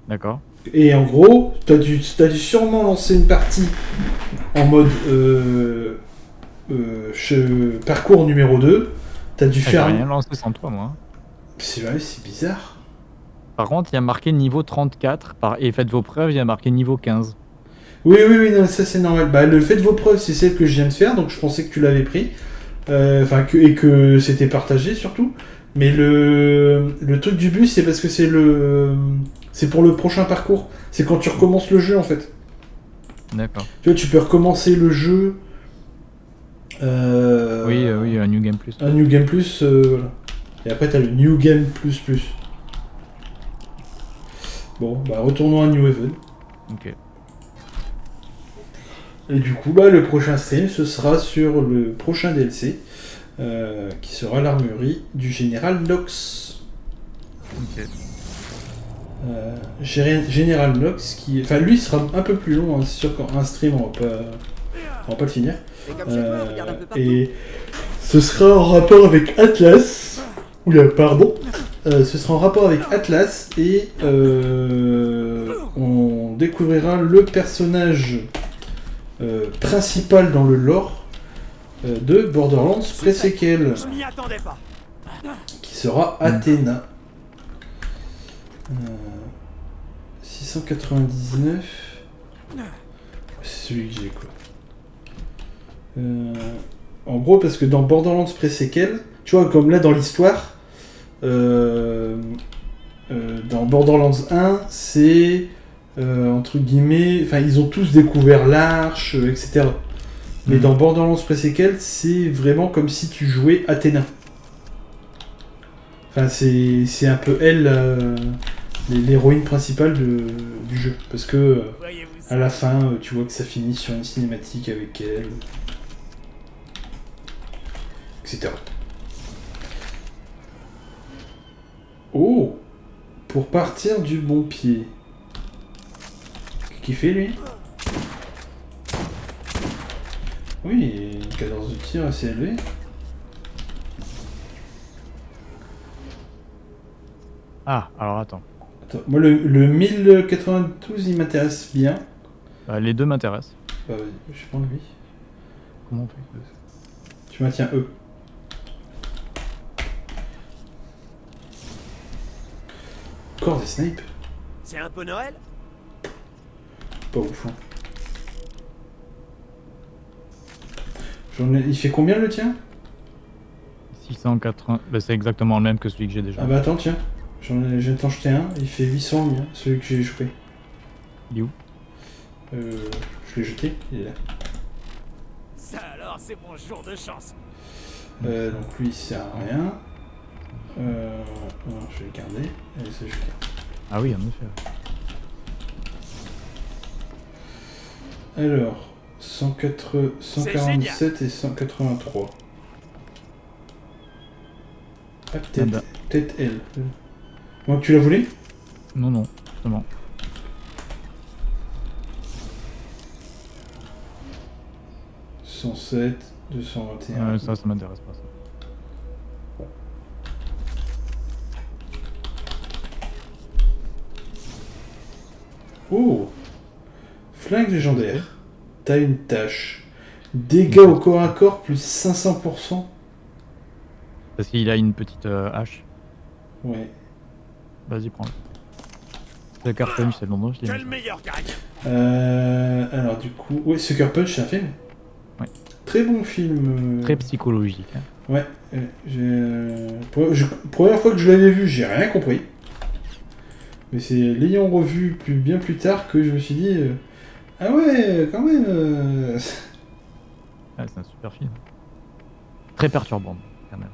D'accord. Et en gros, t'as dû, t'as dû sûrement lancer une partie en mode euh, euh, parcours numéro 2. T'as dû Ah, J'ai faire. rien lancé sans toi, moi. C'est vrai, c'est bizarre. Par contre, il y a marqué niveau 34 par... et faites vos preuves, il y a marqué niveau 15. Oui, oui, oui, non, ça c'est normal. Bah, le fait de vos preuves, c'est celle que je viens de faire, donc je pensais que tu l'avais pris. Euh, Enfin, que, et que c'était partagé surtout. Mais le, le truc du bus, c'est parce que c'est le. C'est pour le prochain parcours. C'est quand tu recommences le jeu en fait. D'accord. Tu vois, tu peux recommencer le jeu. Euh, Oui, euh, oui, un New Game Plus. Un New Game Plus, euh, voilà. Et après, t'as le New Game Plus Plus. Bon, bah retournons à New Haven. Ok. Et du coup, bah, le prochain stream, ce sera sur le prochain DLC, euh, qui sera l'armurerie du général Nox. Ok. Euh, Gé- général Nox, qui... Enfin, lui sera un peu plus long, hein, c'est sûr qu'un stream, on va pas, on va pas le finir. Et Euh, et ce sera en rapport avec Atlas. Oula, pardon. Euh, ce sera en rapport avec Atlas et euh, on découvrira le personnage euh, principal dans le lore euh, de Borderlands pré-séquel, qui sera Athéna. Euh, 699. C'est celui que j'ai quoi. Euh, en gros, parce que dans Borderlands pré-séquel, tu vois, comme là dans l'histoire, euh, euh, dans Borderlands 1, c'est euh, entre guillemets, enfin, ils ont tous découvert l'arche, euh, etc. Mais Mhm. dans Borderlands pré-séquel, c'est vraiment comme si tu jouais Athéna. Enfin, c'est c'est un peu elle, euh, l'héroïne principale de- du jeu. Parce que euh, à la fin, tu vois que ça finit sur une cinématique avec elle. Etc. Oh Pour partir du bon pied. Qu'est-ce qu'il fait lui? Oui, une cadence de tir assez élevée. Ah, alors attends. Attends, moi le, le 1092 il m'intéresse bien. Euh, les deux m'intéressent. Bah je prends lui. Comment on fait Tu maintiens E. Encore des snipes C'est un peu Noël Pas ouf. hein. J'en ai- Il fait combien le tien? 680. Bah, c'est exactement le même que celui que j'ai déjà. Ah bah attends tiens. J'en ai, j'ai t'en jeté un, il fait 800 le mien, celui que j'ai joué. Il est où? Euh, je l'ai jeté, il est là. Ça alors, c'est mon jour de chance. Euh, donc lui il sert à rien. Euh, non, je vais le garder. Je garde. Ah oui, en effet. Alors, 104 147 et 183. Ah, Ah peut-être bah. peut-être elle. Moi, tu la voulais Non, non, justement. « 107, 221. Euh, ça, ça m'intéresse pas. Ça. Oh Flingue légendaire. T'as une tâche. Dégâts au corps à corps plus 500%. Parce qu'il a une petite euh, hache. Ouais. Vas-y, prends-le. Le car punch, c'est le nom, je l'ai meilleur gagne. Euh, alors du coup... Ouais, Sucker Punch, c'est un film Ouais. Très bon film. euh, Très psychologique. hein. Ouais, euh, j'ai. Première fois que je l'avais vu, j'ai rien compris. Mais c'est l'ayant revu plus, bien plus tard que je me suis dit. euh, ah ouais, quand même. euh, Ah, c'est un super film. Très perturbant, quand même.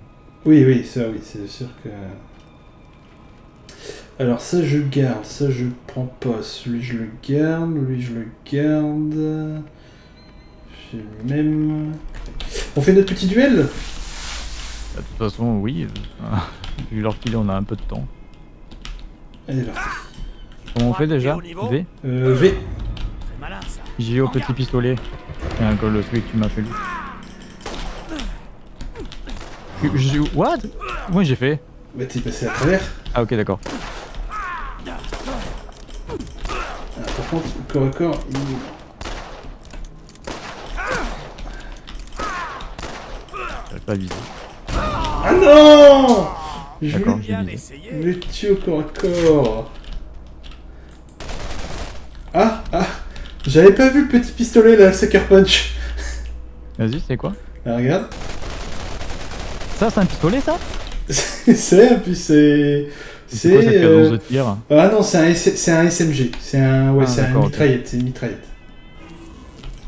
Oui, oui, ça, oui, c'est sûr que. Alors ça je garde, ça je prends pas. Celui je le garde, lui je le garde. J'ai le même. On fait notre petit duel? Bah, De toute façon, oui. vu l'heure qu'il est, on a un peu de temps. Allez. Comment on fait déjà V Euh, V. J'ai au petit pistolet. Tiens, que le celui que tu m'as fait lui. What? Moi j'ai fait? Bah t'es passé à travers. Ah ok d'accord. Ah, par contre, corps à corps, il... J'avais pas visé. Ah non D'accord. J'ai essayé. le tuer au corps à corps. Ah, ah J'avais pas vu le petit pistolet là, Sucker Punch. Vas-y, c'est quoi? Ah, regarde. Ça c'est un pistolet ça? C'est, puis c'est... C'est de euh, tir Ah non, c'est un, S- c'est un SMG. C'est un... Ouais, Ah, c'est un mitraillette, c'est une mitraillette.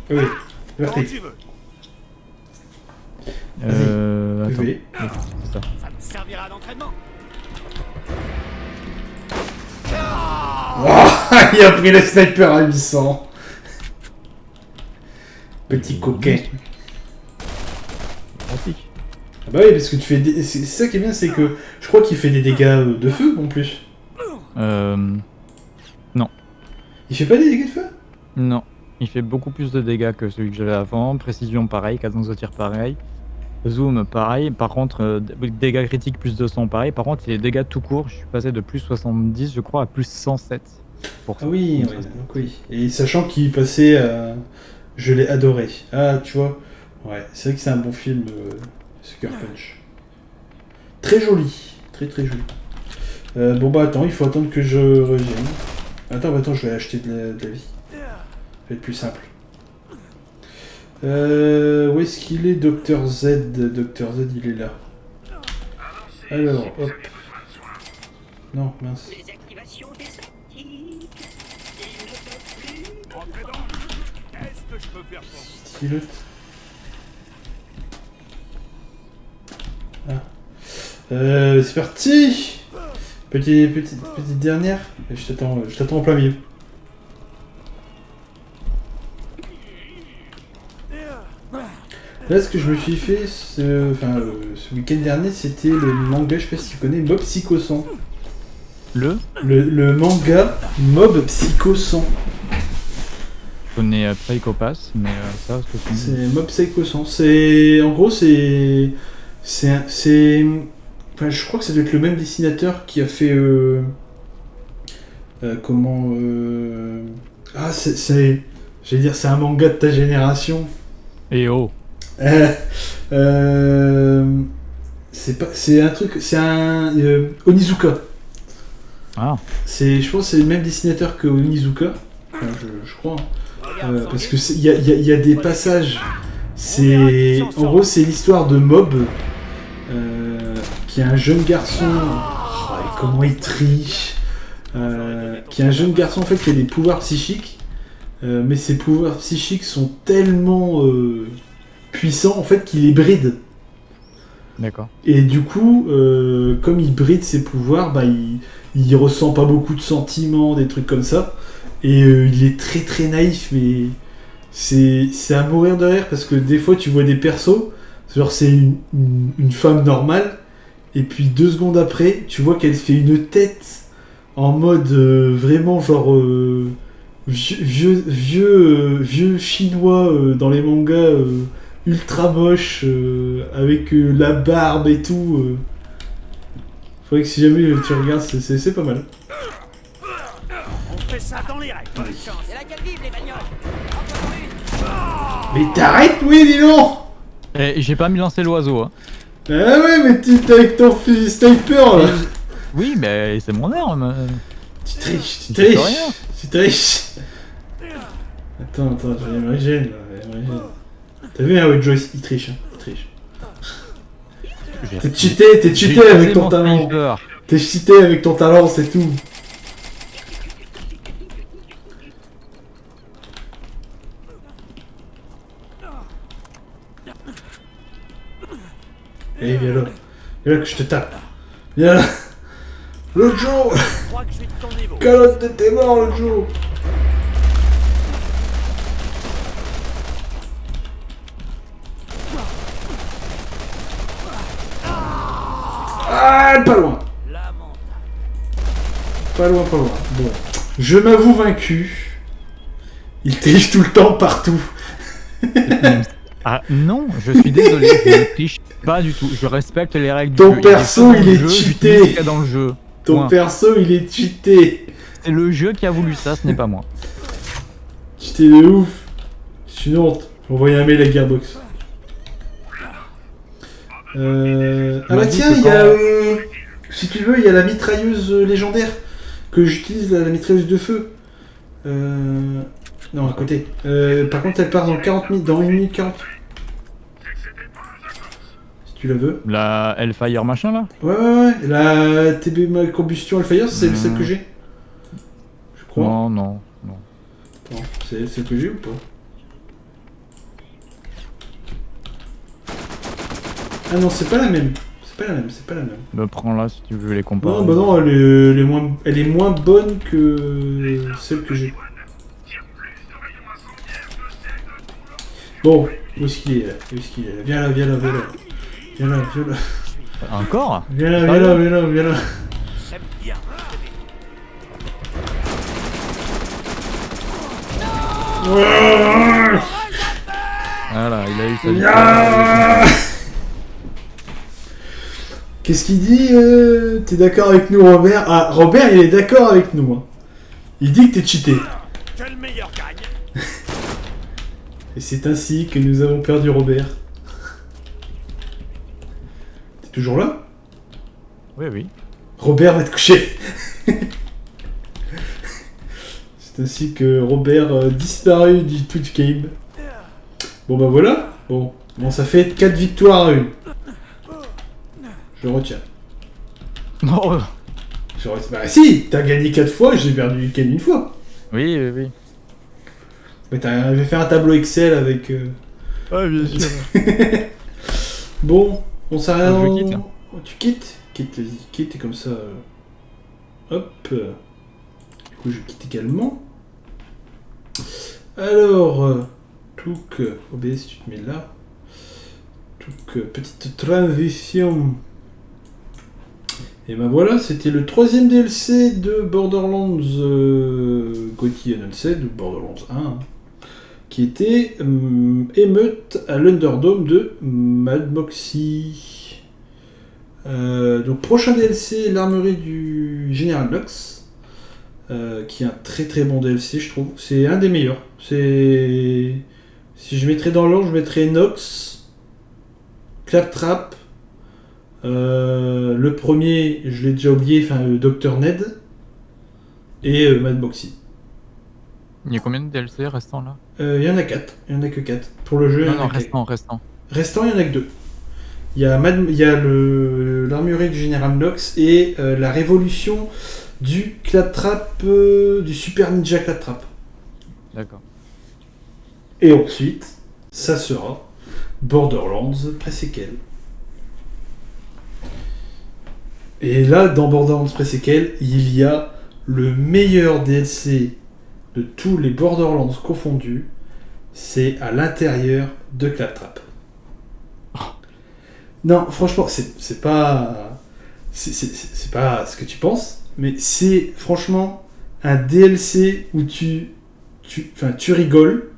Oui, tu. Euh. Attends. Ah, il a pris le sniper à 800. Petit coquin. Pratique. Ah bah oui, parce que tu fais des... C'est ça qui est bien, c'est que je crois qu'il fait des dégâts euh, de feu en plus. Euh. Il fait pas des dégâts de feu? Non. Il fait beaucoup plus de dégâts que celui que j'avais avant. Précision pareil, cadence de tir pareil. Zoom pareil. Par contre, euh, dégâts critiques plus 200 pareil. Par contre, les dégâts tout court, je suis passé de plus 70, je crois, à plus 107. Pour Ah oui, ouais, donc oui. Et sachant qu'il passait à... Je l'ai adoré. Ah, tu vois. Ouais, c'est vrai que c'est un bon film, euh, Sucker Punch. Très joli. Très très joli. Euh, bon bah attends, il faut attendre que je revienne. Attends, bah attends, je vais acheter de la, de la vie. Ça va être plus simple. Euh, où est-ce qu'il est, Dr Z? Dr Z, il est là. Alors, hop. Non, mince. Stylote. Ah. Euh, c'est parti Petit, petite, petite dernière. Et Je t'attends, je t'attends en plein milieu. Là, ce que je me suis fait ce, enfin, euh, ce week-end dernier, c'était le manga, je sais pas si tu connais, Mob Psycho 100. Le? Le, le manga Mob Psycho 100. Je connais euh, Psycho Pass, mais euh, ça, ce que tu. C'est Mob Psycho 100. C'est en gros c'est c'est c'est Enfin, je crois que ça doit être le même dessinateur qui a fait. euh, euh, comment. Ah, c'est. c'est- J'allais dire, c'est un manga de ta génération. Et oh. Euh, euh, c'est pas. C'est un truc. C'est un. euh, Onizuka. Ah. C'est, je pense que c'est le même dessinateur que Onizuka. Enfin, je, je crois. Euh, parce que il y a, y a- y a des passages. C'est. En gros, c'est l'histoire de Mob. qui est un jeune garçon. Oh, et comment il triche Qui est un jeune garçon en fait qui a des pouvoirs psychiques. mais ses pouvoirs psychiques sont tellement puissants en fait qu'il les bride. D'accord. Et du coup, euh, comme il bride ses pouvoirs, bah, il, il ressent pas beaucoup de sentiments, des trucs comme ça. Et euh, il est très très naïf, mais c'est à mourir de rire parce que des fois tu vois des persos, genre c'est une, une- une femme normale, et puis deux secondes après, tu vois qu'elle fait une tête en mode euh, vraiment genre vieux, vieux, vieux, vieux chinois dans les mangas. Ultra moche euh, avec euh, la barbe et tout. euh. Faudrait que si jamais tu regardes, c'est- pas mal. On fait ça dans les règles. Bonne chance. C'est là qu'elles vivent, les bagnoles Encore une Mais t'arrêtes, oui, dis donc Et j'ai pas mis lancer l'oiseau. Hein. Ah ouais, mais tu t'es avec ton fusil sniper là Oui, mais c'est mon arme. Tu triches, tu triches. Tu triches Attends, attends, j'ai une là. T'as vu, hein, Joyce, il triche, hein, il triche. T'es cheaté, t'es cheaté avec ton talent. T'es cheaté avec ton talent, c'est tout. Allez, viens là. Viens là que je te tape. Viens là. L'autre jour, calotte de tes morts l'autre jour. Ah, pas loin. Pas loin, pas loin. Bon. Je m'avoue vaincu. Il triche tout le temps partout. Ah non, je suis désolé, je ne triche pas du tout. Je respecte les règles Ton du jeu. perso, pas dans il est cheaté. dans le jeu. Ton Point. perso, il est cheaté. C'est le jeu qui a voulu ça, ce n'est pas moi. Cheaté de ouf. C'est une honte. J'ai envoyé un mail à Gearbox. Euh... Ah bah tiens, il y a... euh, Si tu veux, il y a la mitrailleuse légendaire. Que j'utilise, la, la mitrailleuse de feu. Euh... Non, à côté. Euh, par contre, elle part dans 40 minutes, dans 1 minute 40. Si tu la veux. La Hellfire machin là? Ouais, ouais, ouais. La TB Combustion Alfire, c'est Mhm. celle que j'ai. Je crois. Non, non, non. C'est celle que j'ai ou pas? Ah non, c'est pas la même. C'est pas la même, c'est pas la même. Bah, prends-la si tu veux les comparer. Non, bah non, elle est, elle est moins, elle est moins bonne que celle que j'ai. Bon, où est-ce qu'il est là Où est-ce qu'il est? Là Viens là, viens là, viens là. Viens là, viens là. Encore? Viens là, viens là, viens là, viens là. J'aime bien. Voilà, il a eu sa Ah victoire. Qu'est-ce qu'il dit euh, T'es d'accord avec nous, Robert? Ah, Robert, il est d'accord avec nous. hein. Il dit que t'es cheaté. Que le meilleur gagne. Et c'est ainsi que nous avons perdu Robert. T'es toujours là? Oui, oui. Robert va te coucher. c'est ainsi que Robert euh, disparu du Twitch Game. Bon bah voilà. Bon, bon ça fait 4 victoires à une. Je retiens. Non, Je. Bah si, t'as gagné 4 fois, j'ai perdu qu'une une fois. oui, oui, oui. Mais t'avais fait un tableau Excel avec... euh, Ah, bien sûr. Bon, on s'arrête Je en- quitte, hein. Oh, Tu quittes? Quitte, quitte et comme ça... euh, Hop. Du coup, je quitte également. Alors... euh, Touk, euh, OBS, tu te mets là. Touk, euh, petite transition. Et ben voilà, c'était le troisième DLC de Borderlands euh, Unsaid, ou Borderlands 1, hein, qui était euh, émeute à l'Underdome de Mad Moxie. Euh, donc prochain DLC, l'armurerie du Général Lux, euh, qui est un très très bon DLC je trouve. C'est un des meilleurs. C'est si je mettrais dans l'ordre, je mettrais Nox, Claptrap. Euh, le premier, je l'ai déjà oublié, enfin euh, Dr Ned et euh, Mad Boxy. Il y a combien de DLC restants là? Euh, Il y en a 4, il y en a que 4 pour le jeu. il y Non, en a non, restant, restant. Restant, il y en a que deux. Il y a, Mad- il y a le- l'armurerie du Général Nox et la révolution du Claptrap, du Super Ninja Claptrap. D'accord. Et ensuite, ça sera Borderlands pré-séquel. Et là, dans Borderlands pré-séquel, il y a le meilleur DLC de tous les Borderlands confondus. C'est à l'intérieur de Claptrap. Non, franchement, c'est c'est pas. c'est- pas ce que tu penses, mais c'est franchement un DLC où tu. Tu, enfin, tu rigoles,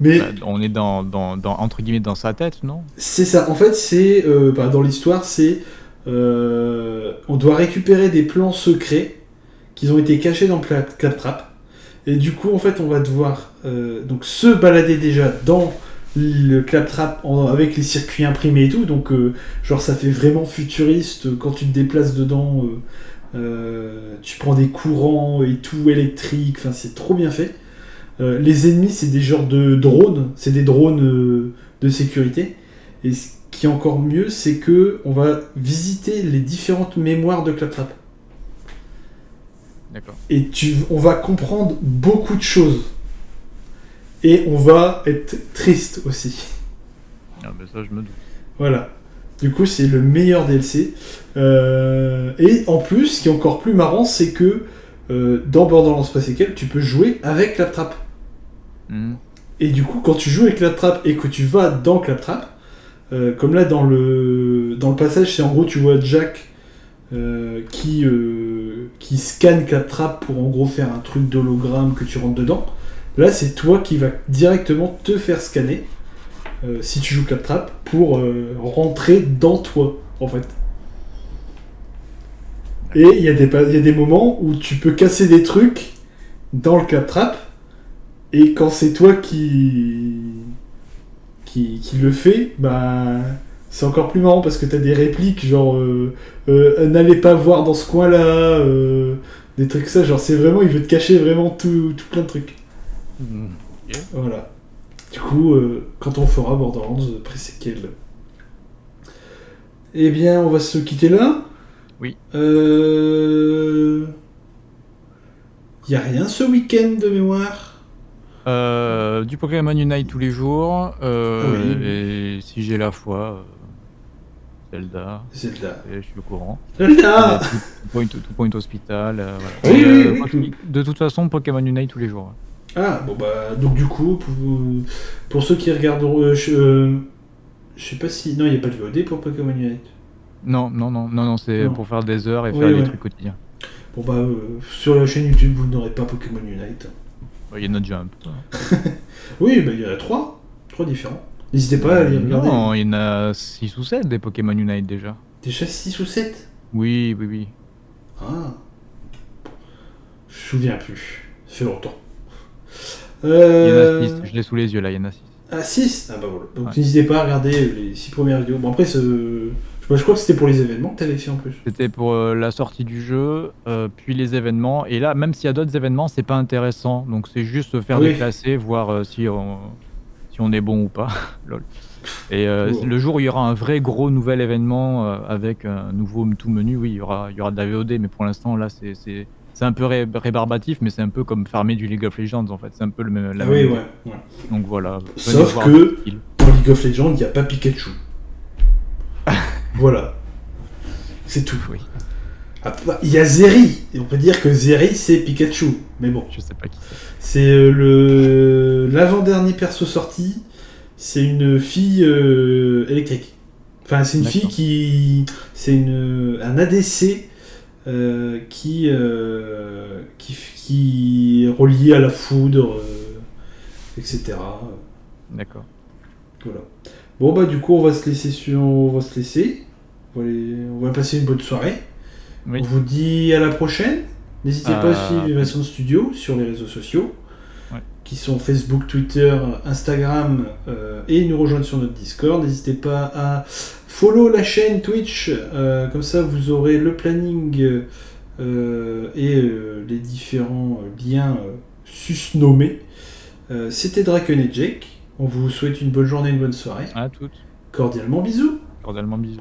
mais Bah, on est dans, dans, dans- entre guillemets dans sa tête, non? C'est ça. En fait, c'est euh, bah, dans l'histoire, c'est euh, on doit récupérer des plans secrets qui ont été cachés dans Cla- Claptrap. Et du coup, en fait, on va devoir euh, donc se balader déjà dans le Claptrap avec les circuits imprimés et tout. Donc, euh, genre, ça fait vraiment futuriste quand tu te déplaces dedans. tu prends des courants et tout électrique. Enfin, c'est trop bien fait. Les ennemis, c'est des genres de drones. C'est des drones de sécurité. Qui est encore mieux, c'est que on va visiter les différentes mémoires de Claptrap. D'accord. Et tu, on va comprendre beaucoup de choses. Et on va être triste aussi. Ah, bah, ça, je me doute. Voilà. Du coup, c'est le meilleur DLC. Euh, et en plus, ce qui est encore plus marrant, c'est que euh, dans Borderlands Pré-Séquel, tu peux jouer avec Claptrap. Mhm. Et du coup, quand tu joues avec Claptrap et que tu vas dans Claptrap, euh, comme là dans le, dans le passage, c'est en gros, tu vois Jack euh, qui, euh, qui scanne Claptrap pour en gros faire un truc d'hologramme que tu rentres dedans. Là, c'est toi qui vas directement te faire scanner si tu joues Claptrap pour rentrer dans toi, en fait. Et il y, a des pa- il y a des moments où tu peux casser des trucs dans le Claptrap et quand c'est toi qui... qui qui le fait, bah c'est encore plus marrant parce que t'as des répliques genre euh, euh, n'allez pas voir dans ce coin-là, euh, des trucs ça, genre c'est vraiment il veut te cacher vraiment tout, tout plein de trucs. Mhm. Voilà. Du coup, euh, quand on fera Borderlands euh, pré-séquel. Eh bien, on va se quitter là. Oui. Euh... Y a rien ce week-end de mémoire? Euh, du Pokémon Unite tous les jours. euh, Oui. Et si j'ai la foi, euh, Zelda, Zelda. et je suis au courant. Zelda Two Point, Two Point Hospital. euh, voilà. Oui, Et, oui, euh, oui, moi, tout. De toute façon, Pokémon Unite tous les jours. Ah, bon bah, donc du coup, pour, pour ceux qui regarderont. euh, je, euh, je sais pas si. Non, il n'y a pas de VOD pour Pokémon Unite. Non, non, non, non, non, c'est pour faire des heures et Oui, faire des ouais. trucs quotidiens. Bon bah, euh, sur la chaîne YouTube, vous n'aurez pas Pokémon Unite. Il y en a déjà un peu. Oui, il y en a trois. Trois différents. N'hésitez pas à aller regarder. Non, il y en a 6 ou 7 des Pokémon Unite déjà. Déjà 6 ou 7 Oui, oui, oui. Ah. Je me souviens plus. Ça fait longtemps. Euh... Il y en a 6, je l'ai sous les yeux là, il y en a 6. Ah, 6 Ah bah voilà. Donc Ouais. n'hésitez pas à regarder les 6 premières vidéos. Bon après, ce... je je crois que c'était pour les événements que t'avais fait en plus. C'était pour euh, la sortie du jeu, euh, puis les événements. Et là, même s'il y a d'autres événements, c'est pas intéressant. Donc c'est juste se faire Oui. déclasser, voir euh, si, on, si on est bon ou pas. Lol. Et le jour où il y aura un vrai gros nouvel événement avec un nouveau tout menu, oui, il y aura, il y aura de la VOD. Mais pour l'instant, là, c'est- un peu ré- rébarbatif, mais c'est un peu comme farmer du League of Legends en fait. C'est un peu le même. la Ah oui, même ouais. Donc voilà. Sauf que-. Dans League of Legends, il n'y a pas Pikachu. Voilà. C'est tout. Oui, Ah, bah, Il y a Zeri. Et on peut dire que Zeri, c'est Pikachu. Mais bon. je sais pas qui c'est. C'est euh, le l'avant-dernier perso sorti. C'est une fille euh, électrique. Enfin, c'est une D'accord. fille qui. C'est une un ADC euh, qui, euh, qui qui est relié à la foudre, etc. D'accord. Voilà. Bon bah du coup on va se laisser sur on va se laisser. On va, aller- on va passer une bonne soirée. Oui. On vous dit à la prochaine. N'hésitez pas à Euh, suivre Invasion Studio sur les réseaux sociaux, Ouais. qui sont Facebook, Twitter, Instagram, euh, et nous rejoindre sur notre Discord. N'hésitez pas à follow la chaîne Twitch, euh, comme ça vous aurez le planning et les différents liens susnommés. C'était Draken et Jake. On vous souhaite une bonne journée, une bonne soirée. À toutes. Cordialement bisous Cordialement bisous.